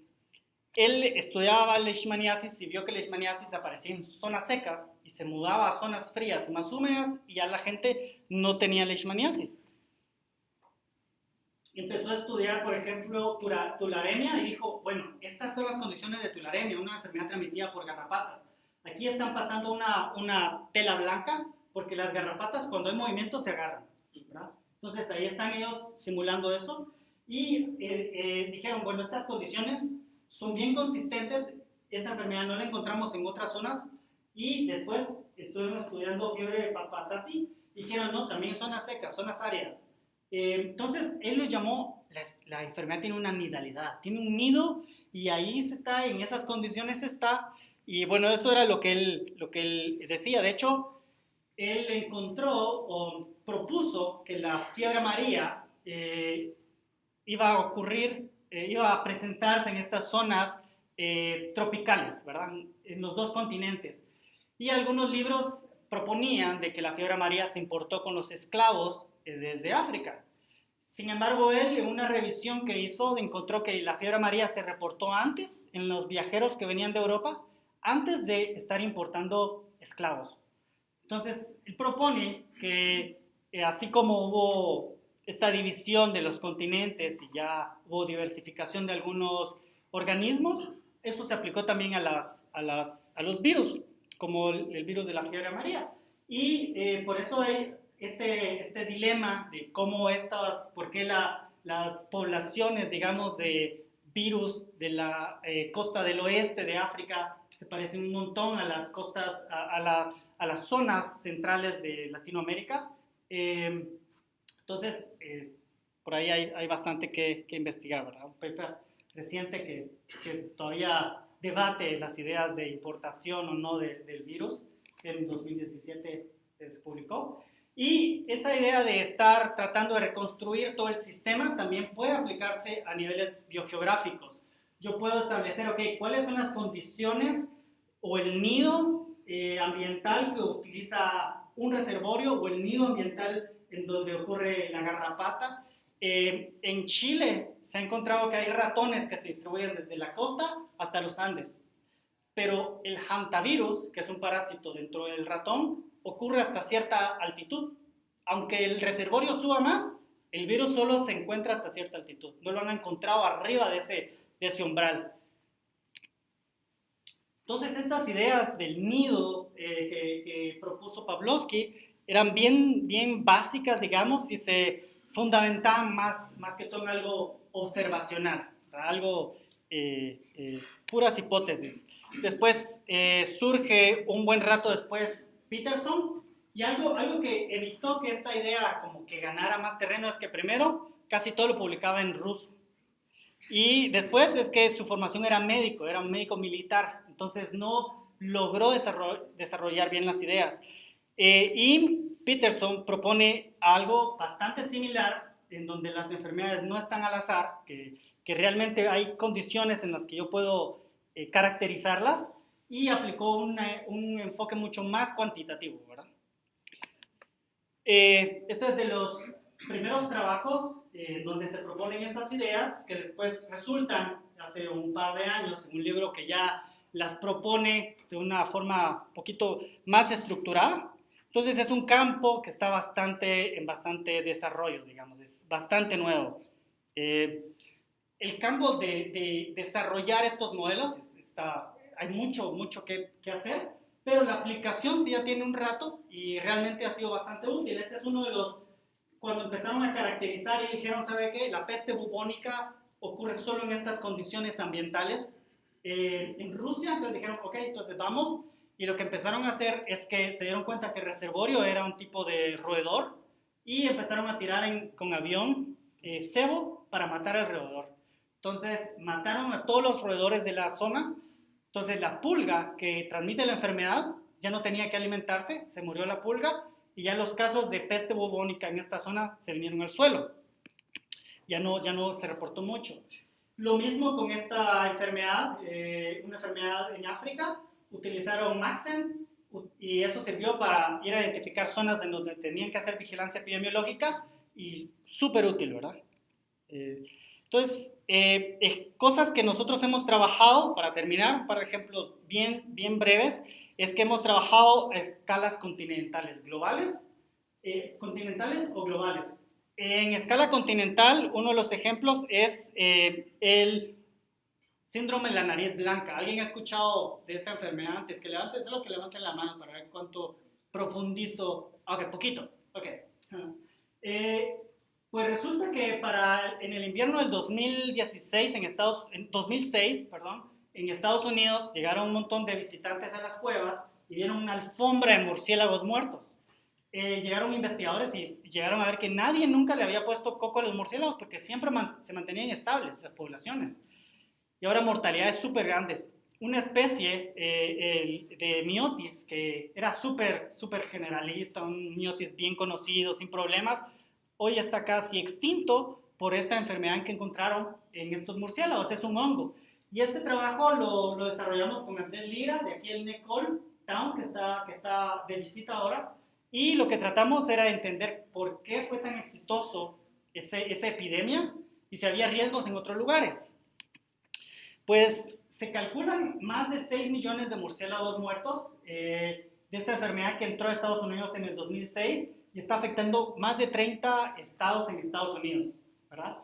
él estudiaba leishmaniasis y vio que leishmaniasis aparecía en zonas secas y se mudaba a zonas frías y más húmedas y ya la gente no tenía leishmaniasis. Empezó a estudiar, por ejemplo, tularemia y dijo, bueno, estas son las condiciones de tularemia, una enfermedad transmitida por garrapatas. Aquí están pasando una, una tela blanca porque las garrapatas cuando hay movimiento se agarran. Entonces ahí están ellos simulando eso y eh, eh, dijeron, bueno, estas condiciones son bien consistentes. Esta enfermedad no la encontramos en otras zonas. Y después estuvieron estudiando fiebre de papatasi. Dijeron, no, también zonas secas, zonas áreas. Eh, entonces, él les llamó, la, enfermedad tiene una nidalidad, tiene un nido y ahí está, en esas condiciones está. Y bueno, eso era lo que él, lo que él decía. De hecho, él encontró o propuso que la fiebre amarilla eh, iba a ocurrir eh, iba a presentarse en estas zonas eh, tropicales, ¿verdad? En los dos continentes. Y algunos libros proponían de que la fiebre amarilla se importó con los esclavos desde África. Sin embargo, él en una revisión que hizo encontró que la fiebre amarilla se reportó antes en los viajeros que venían de Europa, antes de estar importando esclavos. Entonces, él propone que así como hubo esta división de los continentes y ya hubo diversificación de algunos organismos, eso se aplicó también a, las, a, las, a los virus, como el, virus de la fiebre amarilla. Y eh, por eso hay este, este dilema de cómo estas, por qué la, las poblaciones, digamos, de virus de la eh, costa del oeste de África se parecen un montón a las costas, a, la, a las zonas centrales de Latinoamérica. Eh, entonces, eh, por ahí hay, hay bastante que, que, investigar, ¿verdad? Un paper reciente que, que, todavía debate las ideas de importación o no del virus, en 2017 se publicó. Y esa idea de estar tratando de reconstruir todo el sistema también puede aplicarse a niveles biogeográficos. Yo puedo establecer, ok, cuáles son las condiciones o el nido eh, ambiental que utiliza un reservorio o el nido ambiental en donde ocurre la garrapata. Eh, en Chile se ha encontrado que hay ratones que se distribuyen desde la costa hasta los Andes, pero el hantavirus, que es un parásito dentro del ratón, ocurre hasta cierta altitud. Aunque el reservorio suba más, el virus solo se encuentra hasta cierta altitud. No lo han encontrado arriba de ese, de ese umbral. Entonces, estas ideas del nido eh, que, que, propuso Pavlovsky eran bien, bien básicas, digamos, y se fundamentaban más, más que todo en algo observacional, algo eh, eh, puras hipótesis. Después surge un buen rato después Peterson y algo, algo que evitó que esta idea como que ganara más terreno es que primero casi todo lo publicaba en ruso y después es que su formación era médico, era un médico militar, entonces no logró desarrollar bien las ideas. Eh, y Peterson propone algo bastante similar en donde las enfermedades no están al azar, que, que realmente hay condiciones en las que yo puedo eh, caracterizarlas y aplicó un enfoque mucho más cuantitativo, ¿verdad? Eh, este es de los primeros trabajos eh, donde se proponen esas ideas que después resultan hace un par de años en un libro que ya las propone de una forma un poquito más estructurada entonces es un campo que está bastante, en bastante desarrollo, digamos, es bastante nuevo. Eh, el campo de, desarrollar estos modelos, está, hay mucho, mucho que, que, hacer, pero la aplicación sí ya tiene un rato y realmente ha sido bastante útil. Este es uno de los, cuando empezaron a caracterizar y dijeron, ¿sabe qué? La peste bubónica ocurre solo en estas condiciones ambientales eh, en Rusia, entonces dijeron, ok, entonces vamos y lo que empezaron a hacer es que se dieron cuenta que el reservorio era un tipo de roedor y empezaron a tirar con avión eh, cebo para matar al roedor. Entonces mataron a todos los roedores de la zona. Entonces la pulga que transmite la enfermedad ya no tenía que alimentarse, se murió la pulga y ya los casos de peste bubónica en esta zona se vinieron al suelo. Ya no, ya no se reportó mucho. Lo mismo con esta enfermedad, eh, una enfermedad en África, utilizaron Maxen y eso sirvió para ir a identificar zonas en donde tenían que hacer vigilancia epidemiológica y súper útil, ¿verdad? Eh, entonces, eh, cosas que nosotros hemos trabajado, para terminar, un par de ejemplos bien, bien breves, es que hemos trabajado a escalas continentales, globales, continentales o globales. En escala continental, uno de los ejemplos es eh, el síndrome de la nariz blanca. ¿Alguien ha escuchado de esta enfermedad antes? Que levante, solo que levanten la mano para ver cuánto profundizo. Ok, poquito. Ok. Eh, pues resulta que para en el invierno del 2016 en Estados en 2006, perdón, en Estados Unidos llegaron un montón de visitantes a las cuevas y vieron una alfombra de murciélagos muertos. Eh, llegaron investigadores y llegaron a ver que nadie nunca le había puesto coco a los murciélagos porque siempre se mantenían estables las poblaciones. Y ahora mortalidades súper grandes. Una especie eh, de miotis que era súper, súper generalista, un miotis bien conocido, sin problemas, hoy está casi extinto por esta enfermedad que encontraron en estos murciélagos. Es un hongo. Y este trabajo lo, lo desarrollamos con Andrés Lira, de aquí el Necol Town, que está, que está de visita ahora y lo que tratamos era entender por qué fue tan exitoso ese, esa epidemia y si había riesgos en otros lugares. Pues se calculan más de 6 millones de murciélagos muertos eh, de esta enfermedad que entró a Estados Unidos en el 2006 y está afectando más de 30 estados en Estados Unidos, ¿verdad?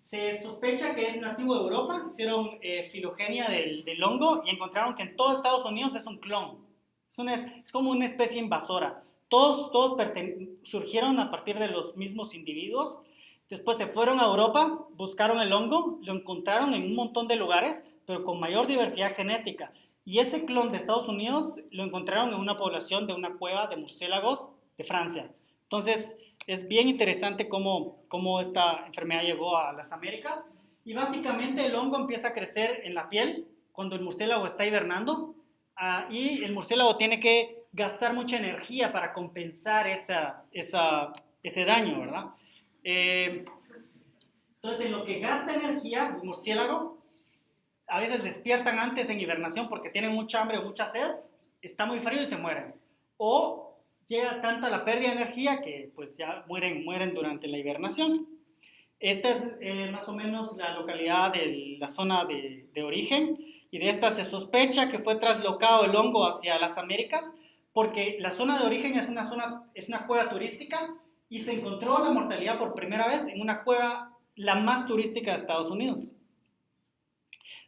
Se sospecha que es nativo de Europa, hicieron eh, filogenia del, del, hongo y encontraron que en todo Estados Unidos es un clon. Es, una, es como una especie invasora. Todos, todos surgieron a partir de los mismos individuos. Después se fueron a Europa, buscaron el hongo, lo encontraron en un montón de lugares, pero con mayor diversidad genética. Y ese clon de Estados Unidos lo encontraron en una población de una cueva de murciélagos de Francia. Entonces, es bien interesante cómo, cómo esta enfermedad llegó a las Américas. Y básicamente el hongo empieza a crecer en la piel cuando el murciélago está hibernando. Ah, y el murciélago tiene que gastar mucha energía para compensar esa, esa, ese daño, ¿verdad? Eh, entonces, en lo que gasta energía, el murciélago, a veces despiertan antes en hibernación porque tienen mucha hambre o mucha sed, está muy frío y se mueren. O llega tanta la pérdida de energía que pues ya mueren, mueren durante la hibernación. Esta es eh, más o menos la localidad de la zona de, de origen y de esta se sospecha que fue traslocado el hongo hacia las Américas porque la zona de origen es una, zona, es una cueva turística y se encontró la mortalidad por primera vez en una cueva la más turística de Estados Unidos.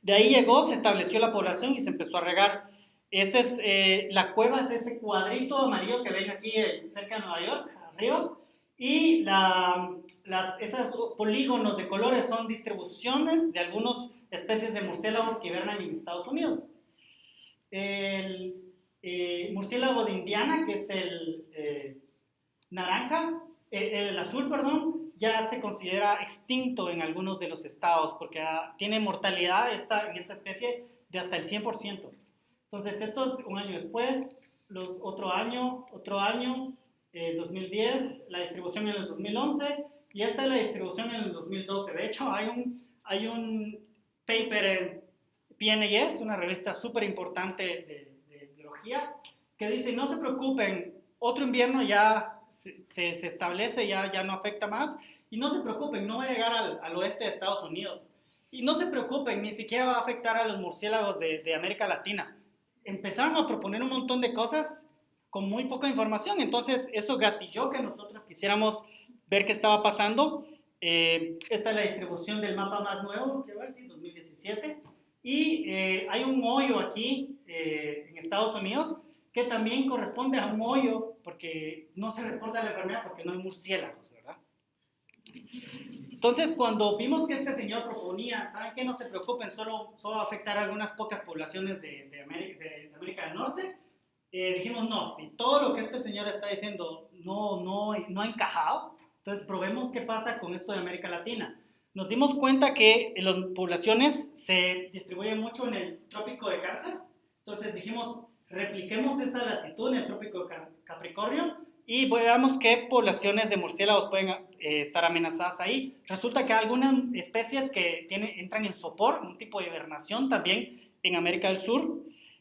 De ahí llegó, se estableció la población y se empezó a regar. Es, eh, la cueva es ese cuadrito amarillo que ven aquí eh, cerca de Nueva York, arriba. Y la, las, esos polígonos de colores son distribuciones de algunas especies de murciélagos que hibernan en Estados Unidos. El, eh, murciélago de Indiana, que es el naranja, el azul, perdón, ya se considera extinto en algunos de los estados porque ah, tiene mortalidad esta, en esta especie de hasta el 100%. Entonces, esto es un año después, los, otro año, otro año, 2010, la distribución en el 2011 y esta es la distribución en el 2012. De hecho, hay un, hay un paper en PNAS, una revista súper importante de que dice, no se preocupen, otro invierno ya se, se, establece, ya, ya no afecta más, y no se preocupen, no va a llegar al, al, oeste de Estados Unidos. Y no se preocupen, ni siquiera va a afectar a los murciélagos de, de América Latina. Empezaron a proponer un montón de cosas con muy poca información, entonces eso gatilló que nosotros quisiéramos ver qué estaba pasando. Eh, esta es la distribución del mapa más nuevo, quiero ver si 2017. Y eh, hay un hoyo aquí eh, en Estados Unidos que también corresponde a un hoyo porque no se reporta la enfermedad porque no hay murciélagos, ¿verdad? Entonces, cuando vimos que este señor proponía, ¿saben qué? No se preocupen, solo, solo va a afectar a algunas pocas poblaciones de, de, América, de América, del Norte, eh, dijimos, no, si todo lo que este señor está diciendo no, no, no ha encajado, entonces probemos qué pasa con esto de América Latina nos dimos cuenta que las poblaciones se distribuyen mucho en el trópico de cáncer. Entonces dijimos, repliquemos esa latitud en el trópico de Capricornio y veamos qué poblaciones de murciélagos pueden eh, estar amenazadas ahí. Resulta que hay algunas especies que entran en sopor, un tipo de hibernación también en América del Sur.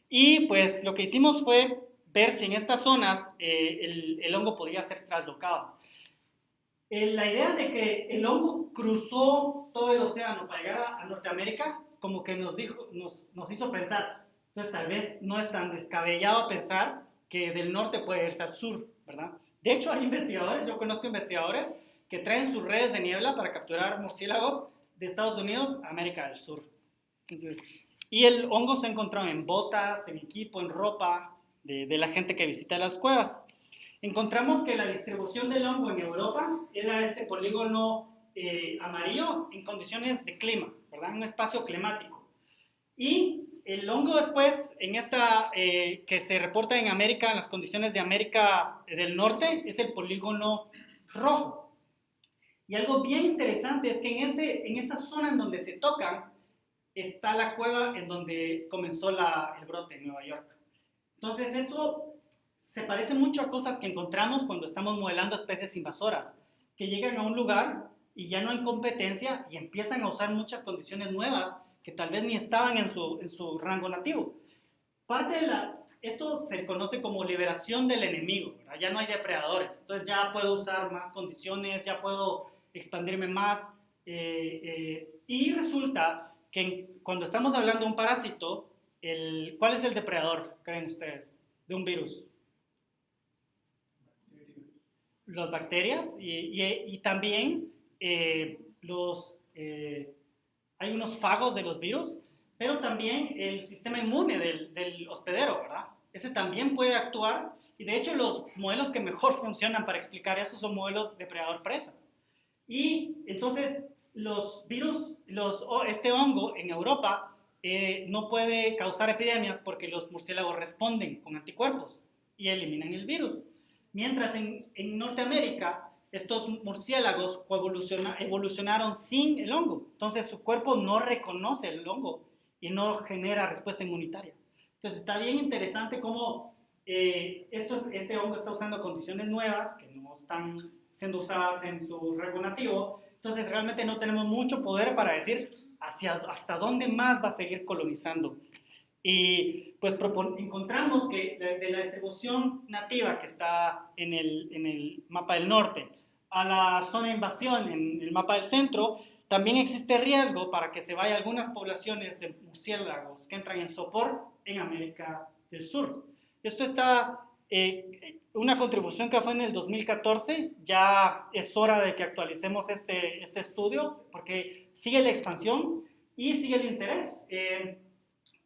Y pues lo que hicimos fue ver si en estas zonas eh, el, el, hongo podía ser traslocado. Eh, la idea de que el hongo cruzó todo el océano para llegar a, a Norteamérica, como que nos, dijo, nos, nos hizo pensar, entonces tal vez no es tan descabellado pensar que del norte puede irse al sur. De hecho, hay investigadores, yo conozco investigadores que traen sus redes de niebla para capturar murciélagos de Estados Unidos a América del Sur. y el hongo se ha encontrado en botas, en equipo, en ropa de, la gente que visita las cuevas. Encontramos que la distribución del hongo en Europa era este polígono eh, amarillo en condiciones de clima, ¿verdad? Un espacio climático. Y el hongo después, en esta eh, que se reporta en América, en las condiciones de América del Norte, es el polígono rojo. Y algo bien interesante es que en, este, en esa zona en donde se tocan, está la cueva en donde comenzó la, el brote en Nueva York. Entonces, esto se parece mucho a cosas que encontramos cuando estamos modelando especies invasoras, que llegan a un lugar y ya no hay competencia y empiezan a usar muchas condiciones nuevas que tal vez ni estaban en su, en su rango nativo. Parte de la, esto se conoce como liberación del enemigo, ya no hay depredadores, entonces ya puedo usar más condiciones, ya puedo expandirme más. Eh, eh, y resulta que cuando estamos hablando de un parásito, el, ¿cuál es el depredador, creen ustedes, de un virus? Las bacterias y, y, también eh, los hay unos fagos de los virus, pero también el sistema inmune del, del, hospedero, ¿verdad? Ese también puede actuar y de hecho los modelos que mejor funcionan para explicar eso son modelos depredador-presa. Y entonces los virus, los, este hongo en Europa eh, no puede causar epidemias porque los murciélagos responden con anticuerpos y eliminan el virus. Mientras en, en Norteamérica estos murciélagos evolucionaron sin el hongo. Entonces su cuerpo no reconoce el hongo y no genera respuesta inmunitaria. Entonces está bien interesante cómo eh, este hongo está usando condiciones nuevas que no están siendo usadas en su rango nativo. Entonces realmente no tenemos mucho poder para decir hacia, hasta dónde más va a seguir colonizando. Y pues encontramos que de, la distribución nativa que está en el, en el mapa del norte, a la zona de invasión en el mapa del centro, también existe riesgo para que se vayan algunas poblaciones de murciélagos que entran en sopor en América del Sur. Esto está, eh, una contribución que fue en el 2014, ya es hora de que actualicemos este, este estudio porque sigue la expansión y sigue el interés. Eh,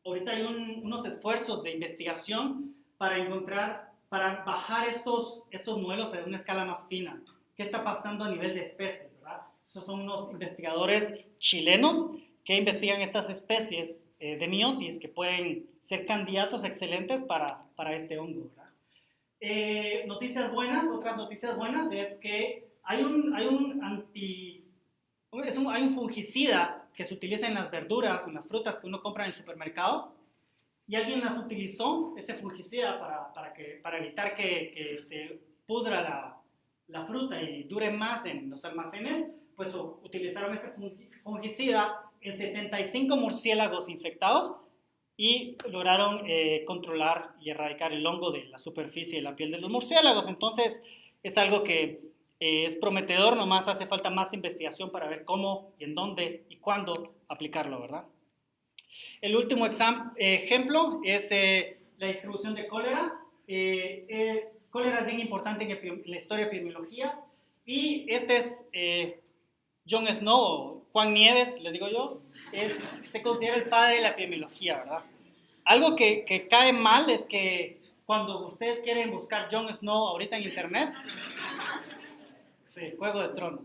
ahorita hay unos esfuerzos de investigación para encontrar, para bajar estos, estos modelos a una escala más fina qué está pasando a nivel de especies, ¿verdad? Esos son unos investigadores chilenos que investigan estas especies eh, de miotis que pueden ser candidatos excelentes para, para este hongo, ¿verdad? Eh, noticias buenas, otras noticias buenas es que hay un, hay un anti, es un, hay un fungicida que se utiliza en las verduras, en las frutas que uno compra en el supermercado, y alguien las utilizó, ese fungicida, para, para, que, para evitar que, que se pudra la, la fruta y dure más en los almacenes, pues utilizaron ese fungicida en 75 murciélagos infectados y lograron eh, controlar y erradicar el hongo de la superficie de la piel de los murciélagos. Entonces es algo que eh, es prometedor, nomás hace falta más investigación para ver cómo y en dónde y cuándo aplicarlo, ¿verdad? El último ejemplo es eh, la distribución de cólera cólera es bien importante en la historia de epidemiología. Y este es eh, John Snow, Juan Nieves, le digo yo, se considera el padre de la epidemiología, ¿verdad? Algo que, que, cae mal es que cuando ustedes quieren buscar John Snow ahorita en internet, sí, Juego de Tronos,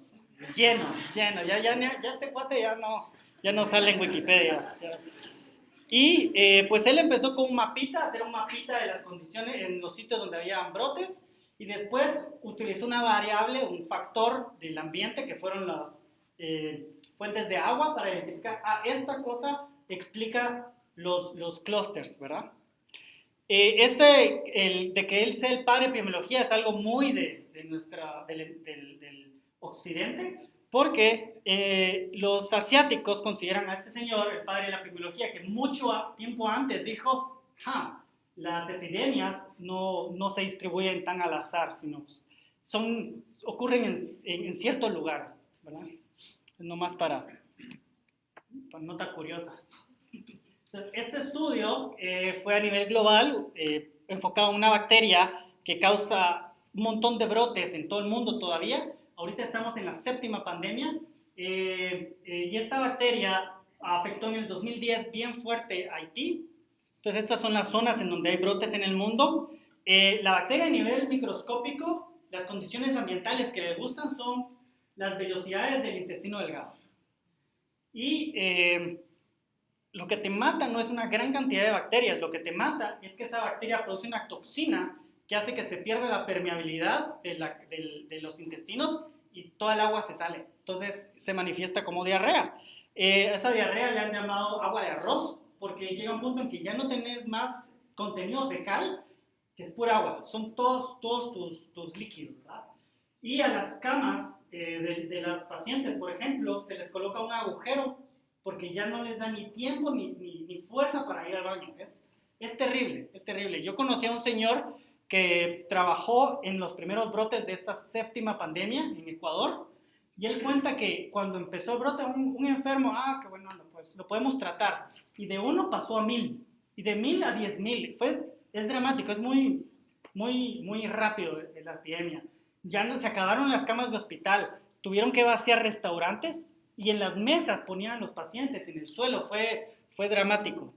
lleno, lleno, ya, ya, ya este cuate ya no, ya no sale en Wikipedia. Y eh, pues él empezó con un mapita, hacer un mapita de las condiciones en los sitios donde había brotes y después utilizó una variable, un factor del ambiente que fueron las eh, fuentes de agua para identificar, ah, esta cosa explica los, los clusters, ¿verdad? Eh, este, el, de que él sea el padre de epidemiología es algo muy de, de nuestra, del, del, del, occidente, porque eh, los asiáticos consideran a este señor el padre de la epidemiología, que mucho tiempo antes dijo, ja, las epidemias no, no se distribuyen tan al azar, sino son, ocurren en, en, en ciertos lugares, ¿verdad? Nomás para, para nota curiosa. Este estudio eh, fue a nivel global, eh, enfocado en una bacteria que causa un montón de brotes en todo el mundo todavía. Ahorita estamos en la séptima pandemia eh, y esta bacteria afectó en el 2010 bien fuerte a Haití. Entonces, estas son las zonas en donde hay brotes en el mundo. la bacteria a nivel microscópico, las condiciones ambientales que le gustan son las vellosidades del intestino delgado. Y eh, lo que te mata no es una gran cantidad de bacterias, lo que te mata es que esa bacteria produce una toxina que hace que se pierda la permeabilidad de, los intestinos y toda el agua se sale. Entonces se manifiesta como diarrea. Eh, esa diarrea le han llamado agua de arroz porque llega un punto en que ya no tenés más contenido fecal, que es pura agua. Son todos, todos tus, líquidos. ¿verdad? Y a las camas eh, de, de las pacientes, por ejemplo, se les coloca un agujero porque ya no les da ni tiempo ni fuerza para ir al baño. Es, es, terrible, es terrible. Yo conocí a un señor que trabajó en los primeros brotes de esta séptima pandemia en Ecuador y él cuenta que cuando empezó el brote un, enfermo, ah, qué bueno, pues lo podemos tratar. Y de uno pasó a mil, y de mil a diez mil. Fue, es dramático, es muy, muy, muy rápido la epidemia. Ya no, se acabaron las camas de hospital, tuvieron que vaciar restaurantes y en las mesas ponían los pacientes en el suelo, fue, fue dramático.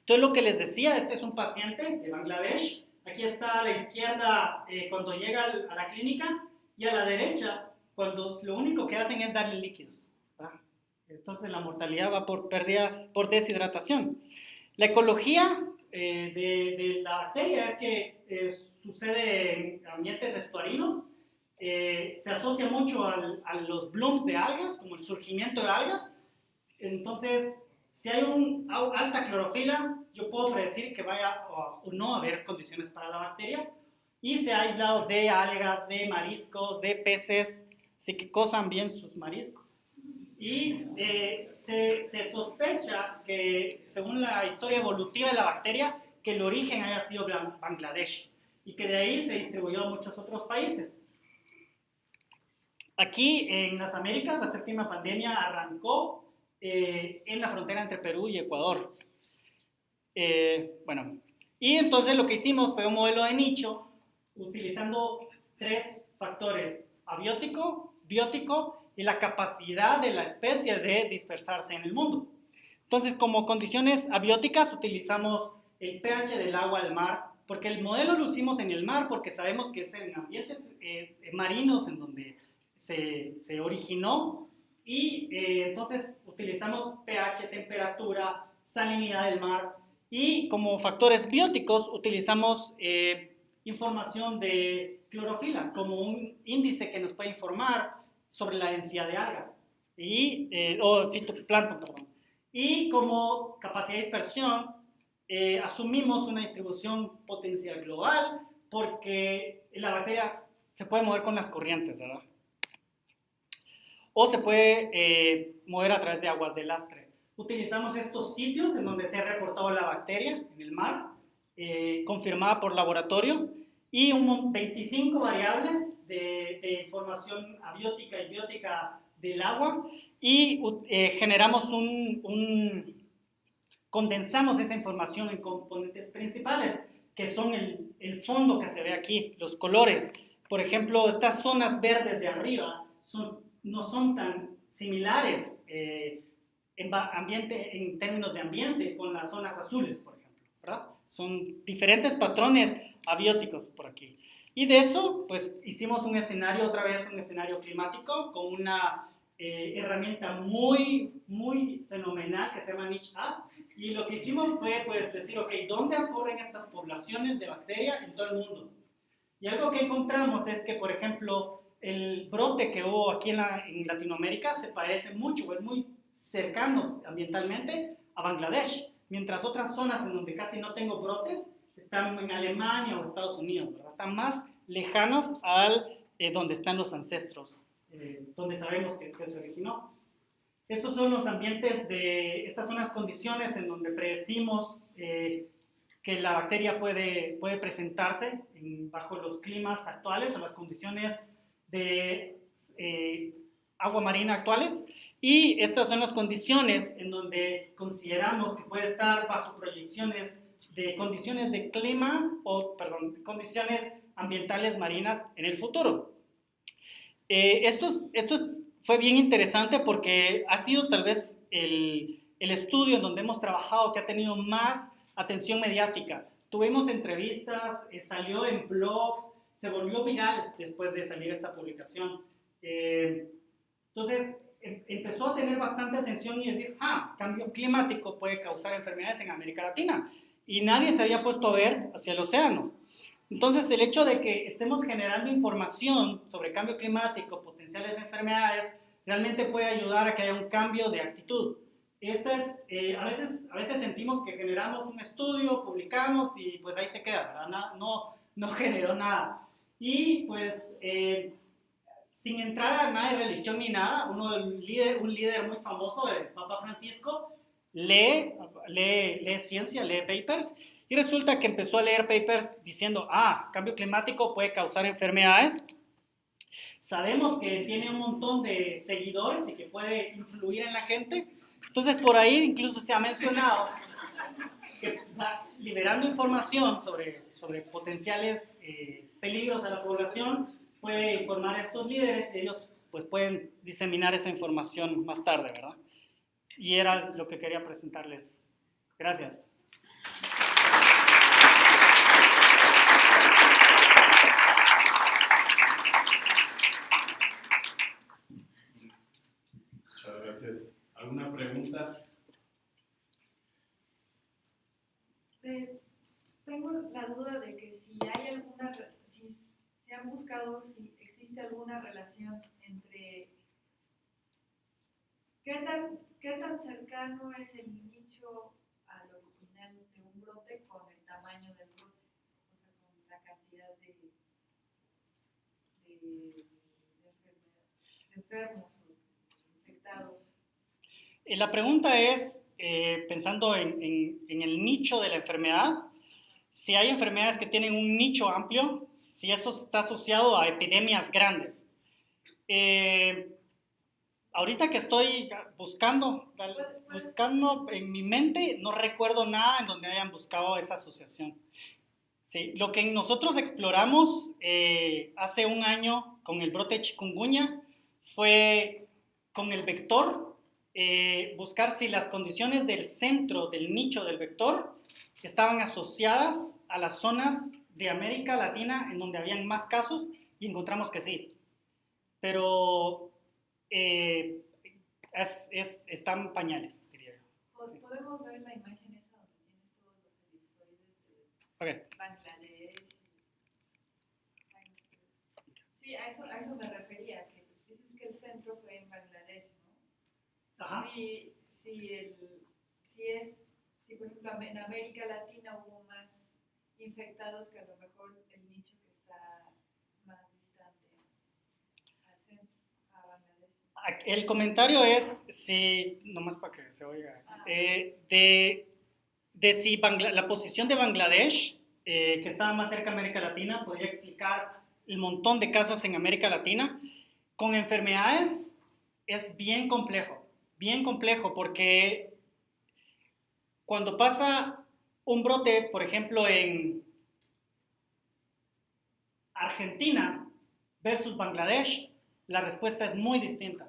Entonces lo que les decía, este es un paciente de Bangladesh, aquí está a la izquierda eh, cuando llega a la clínica y a la derecha cuando lo único que hacen es darle líquidos. ¿verdad? Entonces la mortalidad va por pérdida, por deshidratación. La ecología eh, de, la bacteria es que eh, sucede en ambientes estuarinos, se asocia mucho al, a los blooms de algas, como el surgimiento de algas. Entonces, si hay una alta clorofila, yo puedo predecir que vaya o, no a haber condiciones para la bacteria. Y se ha aislado de algas, de mariscos, de peces, así que cosan bien sus mariscos. Y eh, se, se, sospecha que, según la historia evolutiva de la bacteria, que el origen haya sido Bangladesh y que de ahí se distribuyó a muchos otros países. Aquí en las Américas, la séptima pandemia arrancó eh, en la frontera entre Perú y Ecuador. Eh, bueno, y entonces lo que hicimos fue un modelo de nicho utilizando tres factores, abiótico, biótico y la capacidad de la especie de dispersarse en el mundo. Entonces, como condiciones abióticas utilizamos el pH del agua del mar, porque el modelo lo hicimos en el mar, porque sabemos que es en ambientes eh, marinos en donde se, se originó y eh, entonces utilizamos pH, temperatura, salinidad del mar y como factores bióticos utilizamos eh, información de clorofila como un índice que nos puede informar sobre la densidad de algas y, eh, o fitoplancton, perdón. Y como capacidad de dispersión eh, asumimos una distribución potencial global porque la bacteria se puede mover con las corrientes, ¿verdad? o se puede eh, mover a través de aguas de lastre. Utilizamos estos sitios en donde se ha reportado la bacteria en el mar, eh, confirmada por laboratorio, y un, 25 variables de, de, información abiótica y biótica del agua, y eh, generamos un, un, condensamos esa información en componentes principales, que son el, el fondo que se ve aquí, los colores. Por ejemplo, estas zonas verdes de arriba son no son tan similares eh, en, ambiente, en términos de ambiente con las zonas azules, por ejemplo, ¿verdad? Son diferentes patrones abióticos por aquí. Y de eso, pues hicimos un escenario, otra vez un escenario climático, con una eh, herramienta muy, muy fenomenal que se llama NICH-A. Y lo que hicimos fue, pues, decir, ok, ¿dónde ocurren estas poblaciones de bacterias en todo el mundo? Y algo que encontramos es que, por ejemplo, el brote que hubo aquí en, la, en, Latinoamérica se parece mucho, es muy cercano ambientalmente a Bangladesh, mientras otras zonas en donde casi no tengo brotes están en Alemania o Estados Unidos, están más lejanos al eh, donde están los ancestros, eh, donde sabemos que, se originó. Estos son los ambientes de, estas son las condiciones en donde predecimos eh, que la bacteria puede, puede presentarse bajo los climas actuales o las condiciones de agua marina actuales. Y estas son las condiciones en donde consideramos que puede estar bajo proyecciones de condiciones de clima o, perdón, condiciones ambientales marinas en el futuro. Eh, esto, esto fue bien interesante porque ha sido tal vez el, el estudio en donde hemos trabajado que ha tenido más atención mediática. Tuvimos entrevistas, eh, salió en blogs, se volvió viral después de salir esta publicación. Eh, entonces, empezó a tener bastante atención y decir, ah, cambio climático puede causar enfermedades en América Latina. Y nadie se había puesto a ver hacia el océano. Entonces, el hecho de que estemos generando información sobre cambio climático, potenciales enfermedades, realmente puede ayudar a que haya un cambio de actitud. Esta es, eh, a, veces, a veces sentimos que generamos un estudio, publicamos y pues ahí se queda, ¿verdad? No, no generó nada. Y pues, eh, sin entrar a nada de religión ni nada, uno líder, un líder muy famoso, el Papa Francisco, lee, lee, lee ciencia, lee papers y resulta que empezó a leer papers diciendo, ah, cambio climático puede causar enfermedades. Sabemos que tiene un montón de seguidores y que puede influir en la gente. Entonces, por ahí incluso se ha mencionado que liberando información sobre, sobre potenciales eh, peligros a la población, puede informar a estos líderes y ellos pues pueden diseminar esa información más tarde, ¿verdad? Y era lo que quería presentarles. Gracias. ¿Alguna pregunta? tengo la duda de que si hay alguna, han buscado si existe alguna relación entre qué tan, qué tan cercano es el nicho al original de un brote con el tamaño del brote, o sea, con la cantidad de, de, de enfermos o infectados. Eh, la pregunta es, eh, pensando en, el nicho de la enfermedad, si hay enfermedades que tienen un nicho amplio, si eso está asociado a epidemias grandes. Eh, ahorita que estoy buscando, buscando en mi mente, no recuerdo nada en donde hayan buscado esa asociación. Sí, lo que nosotros exploramos hace un año con el brote de chikungunya fue con el vector eh, buscar si las condiciones del centro, del nicho del vector, estaban asociadas a las zonas de América Latina en donde habían más casos y encontramos que sí. Pero eh, es, es, están pañales, diría yo. Podemos ver la imagen esa donde tienes todos los episodios de Bangladesh. Sí, a eso, a eso me refería, que dices que el centro fue en Bangladesh. Si, si, el, si, es, si, por ejemplo, en América Latina hubo infectados que a lo mejor el nicho que está más distante al centro, a Bangladesh. El comentario es, si, nomás para que se oiga, ah. eh, de, de si la posición de Bangladesh, eh, que estaba más cerca de América Latina, podría explicar el montón de casos en América Latina. Con enfermedades es bien complejo bien complejo porque cuando pasa un brote, por ejemplo, en Argentina versus Bangladesh, la respuesta es muy distinta.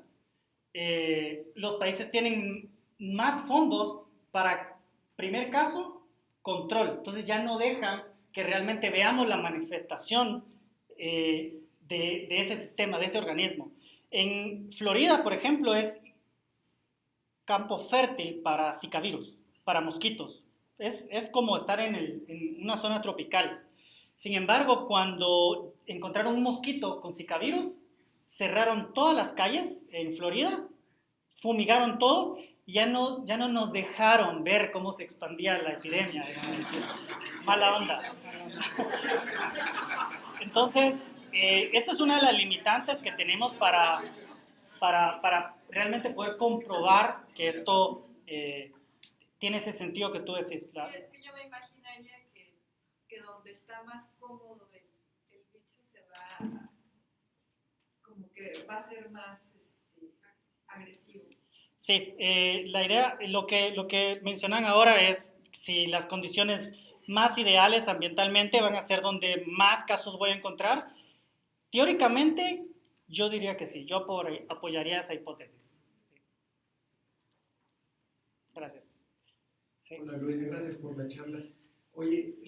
Eh, los países tienen más fondos para, primer caso, control. Entonces ya no dejan que realmente veamos la manifestación eh, de, de, ese sistema, de ese organismo. En Florida, por ejemplo, es campo fértil para Zika virus, para mosquitos. Es, es como estar en, el, en, una zona tropical. Sin embargo, cuando encontraron un mosquito con Zika virus, cerraron todas las calles en Florida, fumigaron todo ya no, ya no nos dejaron ver cómo se expandía la epidemia. Mala onda. Entonces, eh, esa es una de las limitantes que tenemos para, para, para realmente poder comprobar que esto eh, tiene ese sentido que tú decís. La... Es que yo me imaginaría que, que donde está más cómodo el, el, bicho se va, como que va a ser más este, agresivo. Sí, eh, la idea, lo que, lo que mencionan ahora es si las condiciones más ideales ambientalmente van a ser donde más casos voy a encontrar, Teóricamente, yo diría que sí, yo apoyaría esa hipótesis. Gracias. Hola Luis, gracias por la charla. Oye,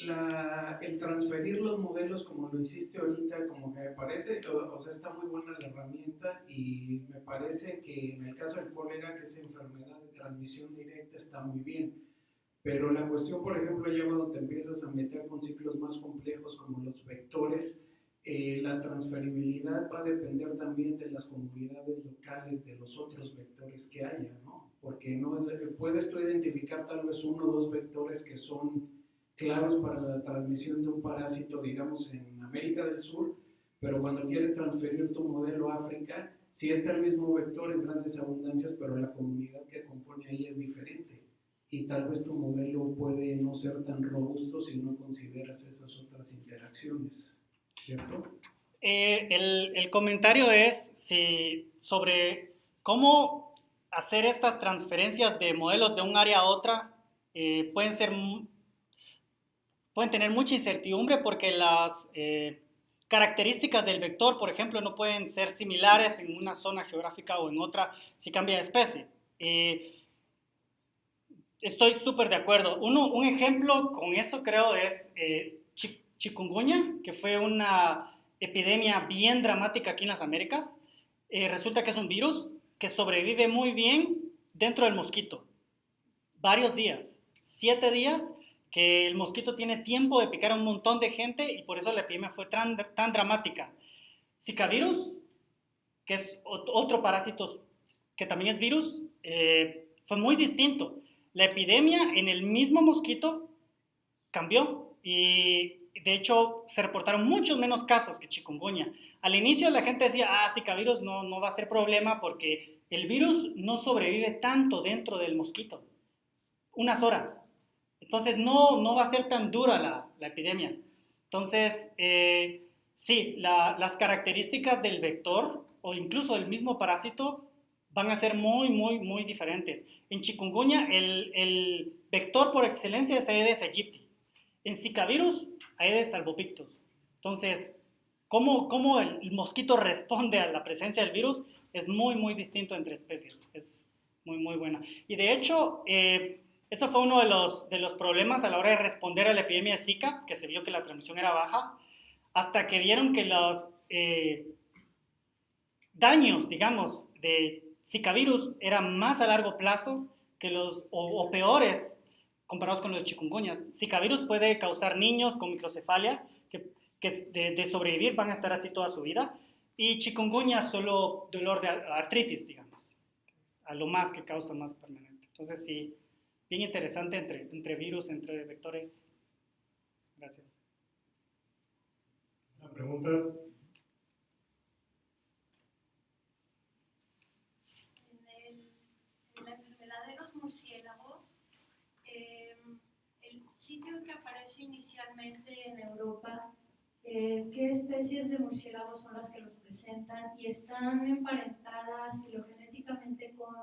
el transferir los modelos como lo hiciste ahorita, como que me parece, o, sea, está muy buena la herramienta y me parece que en el caso del cólera, que es enfermedad de transmisión directa, está muy bien. Pero la cuestión, por ejemplo, ya cuando te empiezas a meter con ciclos más complejos como los vectores, eh, la transferibilidad va a depender también de las comunidades locales, de los otros vectores que haya, ¿no? Porque no, puedes tú identificar tal vez uno o dos vectores que son claros para la transmisión de un parásito, digamos, en América del Sur, pero cuando quieres transferir tu modelo a África, sí está el mismo vector en grandes abundancias, pero la comunidad que compone ahí es diferente. Y tal vez tu modelo puede no ser tan robusto si no consideras esas otras interacciones. Eh, el, comentario es si, sobre cómo hacer estas transferencias de modelos de un área a otra eh, pueden ser pueden tener mucha incertidumbre porque las eh, características del vector, por ejemplo, no pueden ser similares en una zona geográfica o en otra si cambia de especie. estoy súper de acuerdo. Uno, un ejemplo con eso creo es chikungunya, que fue una epidemia bien dramática aquí en las Américas. Eh, resulta que es un virus que sobrevive muy bien dentro del mosquito. Varios días, siete días, que el mosquito tiene tiempo de picar a un montón de gente y por eso la epidemia fue tan, tan dramática. Zika virus, que es otro parásito que también es virus, eh, fue muy distinto. La epidemia en el mismo mosquito cambió y de hecho, se reportaron muchos menos casos que chikungunya. Al inicio la gente decía, ah, Zika virus no, no va a ser problema porque el virus no sobrevive tanto dentro del mosquito. Unas horas. Entonces no, no va a ser tan dura la, la epidemia. Entonces, eh, sí, las características del vector o incluso del mismo parásito van a ser muy, muy, muy diferentes. En chikungunya, el, el vector por excelencia es Aedes aegypti. En Zika virus, Aedes albopictus. Entonces, cómo, cómo el mosquito responde a la presencia del virus es muy, muy distinto entre especies. Es muy, muy buena. Y de hecho, eh, eso fue uno de los, de los problemas a la hora de responder a la epidemia de Zika, que se vio que la transmisión era baja, hasta que vieron que los eh, daños, digamos, de Zika virus eran más a largo plazo que los, o peores comparados con los chikungunya. Zika virus puede causar niños con microcefalia que, que de, sobrevivir van a estar así toda su vida. Y chikungunya solo dolor de artritis, digamos, a lo más que causa más permanente. Entonces sí, bien interesante entre, entre virus, entre vectores. Gracias. ¿Preguntas? En, la enfermedad de los murciélagos, que aparece inicialmente en Europa, eh, qué especies de murciélagos son las que los presentan y están emparentadas filogenéticamente con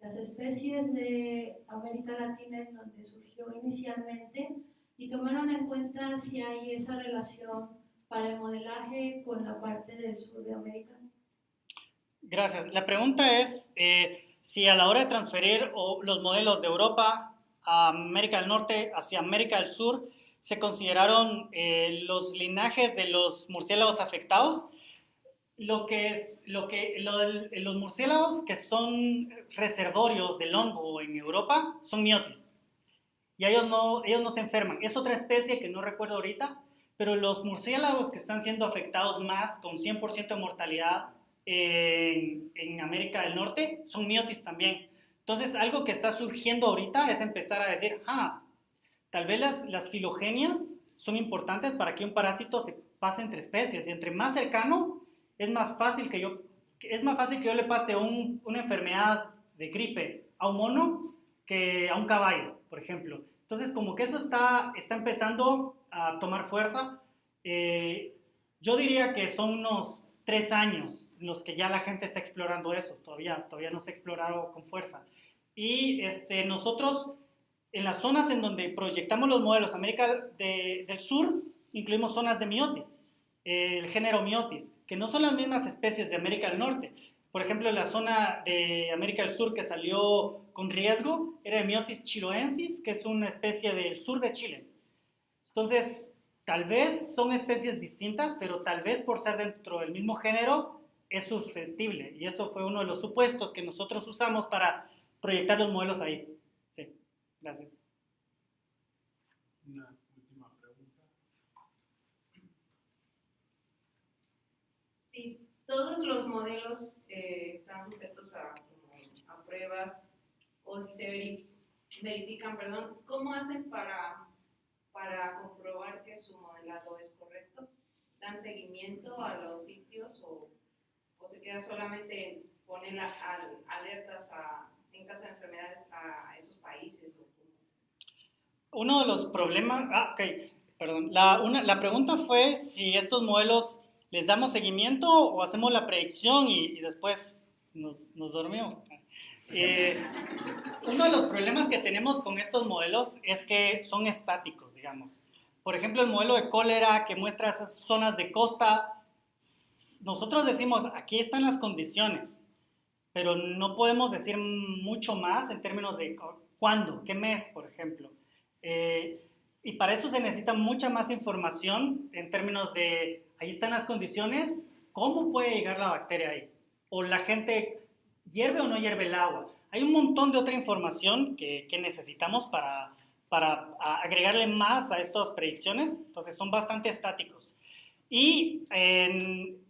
las especies de América Latina en donde surgió inicialmente y tomaron en cuenta si hay esa relación para el modelaje con la parte del sur de América. Gracias. La pregunta es eh, si a la hora de transferir los modelos de Europa América del Norte hacia América del Sur, se consideraron eh, los linajes de los murciélagos afectados. Lo que es, lo que, los murciélagos que son reservorios del hongo en Europa son miotis. Y ellos no, ellos no se enferman. Es otra especie que no recuerdo ahorita, pero los murciélagos que están siendo afectados más con 100% de mortalidad en, en América del Norte son miotis también. Entonces, algo que está surgiendo ahorita es empezar a decir, ah, tal vez las, filogenias son importantes para que un parásito se pase entre especies. Y entre más cercano, es más fácil que yo, es más fácil que yo le pase un, una enfermedad de gripe a un mono que a un caballo, por ejemplo. Entonces, como que eso está, está empezando a tomar fuerza. Eh, yo diría que son unos tres años los que ya la gente está explorando eso. Todavía, todavía no se ha explorado con fuerza. Y este, nosotros, en las zonas en donde proyectamos los modelos, América del Sur, incluimos zonas de miotis, el género miotis, que no son las mismas especies de América del Norte. Por ejemplo, la zona de América del Sur que salió con riesgo era de Miotis chiloensis, que es una especie del sur de Chile. Entonces, tal vez son especies distintas, pero tal vez por ser dentro del mismo género es susceptible. Y eso fue uno de los supuestos que nosotros usamos para proyectar los modelos ahí. Sí, gracias. Una última pregunta. Sí, todos los modelos eh, están sujetos a, a, pruebas o si se verifican, perdón, ¿cómo hacen para, para comprobar que su modelado es correcto? ¿Dan seguimiento a los sitios o, o se queda solamente ponen alertas a en caso de enfermedades a esos países? Uno de los problemas, ah, ok, perdón, la, una, la pregunta fue si estos modelos les damos seguimiento o hacemos la predicción y, y después nos, nos dormimos. Eh, uno de los problemas que tenemos con estos modelos es que son estáticos, digamos. Por ejemplo, el modelo de cólera que muestra esas zonas de costa, nosotros decimos, aquí están las condiciones, pero no podemos decir mucho más en términos de cuándo, qué mes, por ejemplo. Eh, y para eso se necesita mucha más información en términos de, ahí están las condiciones, cómo puede llegar la bacteria ahí. O la gente hierve o no hierve el agua. Hay un montón de otra información que, que necesitamos para, para agregarle más a estas predicciones, entonces son bastante estáticos. Y en,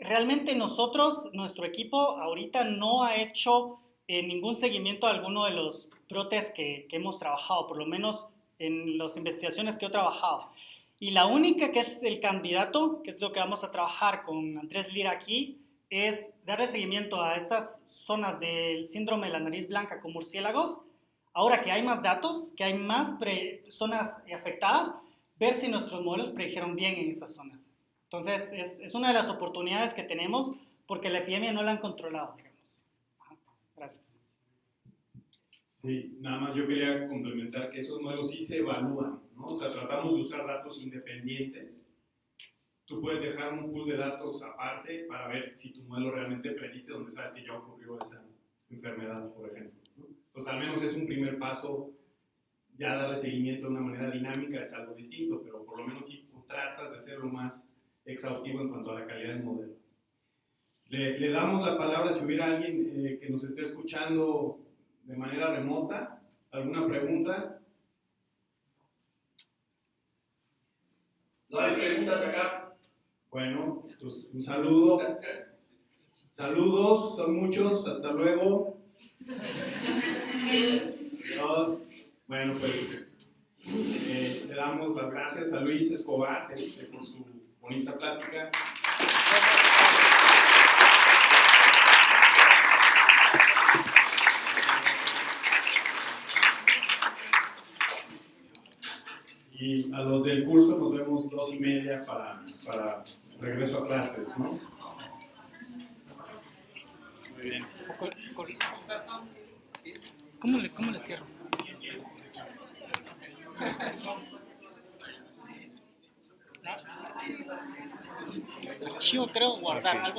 realmente nosotros, nuestro equipo, ahorita no ha hecho eh, ningún seguimiento a alguno de los brotes que, hemos trabajado, por lo menos en las investigaciones que he trabajado. Y la única que es el candidato, que es lo que vamos a trabajar con Andrés Lira aquí, es darle seguimiento a estas zonas del síndrome de la nariz blanca con murciélagos. Ahora que hay más datos, que hay más zonas afectadas, ver si nuestros modelos predijeron bien en esas zonas. Entonces, es, es, una de las oportunidades que tenemos porque la epidemia no la han controlado, Gracias. Sí, nada más yo quería complementar que esos modelos sí se evalúan, ¿no? O sea, tratamos de usar datos independientes. Tú puedes dejar un pool de datos aparte para ver si tu modelo realmente predice donde sabes que ya ocurrió esa enfermedad, por ejemplo. ¿no? Pues al menos es un primer paso, ya darle seguimiento de una manera dinámica es algo distinto, pero por lo menos si tú tratas de hacerlo más exhaustivo en cuanto a la calidad del modelo. Le, le damos la palabra si hubiera alguien eh, que nos esté escuchando de manera remota. ¿Alguna pregunta? No hay preguntas acá. Bueno, pues un saludo. Saludos, son muchos. Hasta luego. Bueno, pues eh, le damos las gracias a Luis Escobar este, por su bonita plática. Y a los del curso nos vemos dos y media para, para regreso a clases, ¿no? Muy bien. ¿Cómo le, cómo le cierro? Archivo creo guardar algo.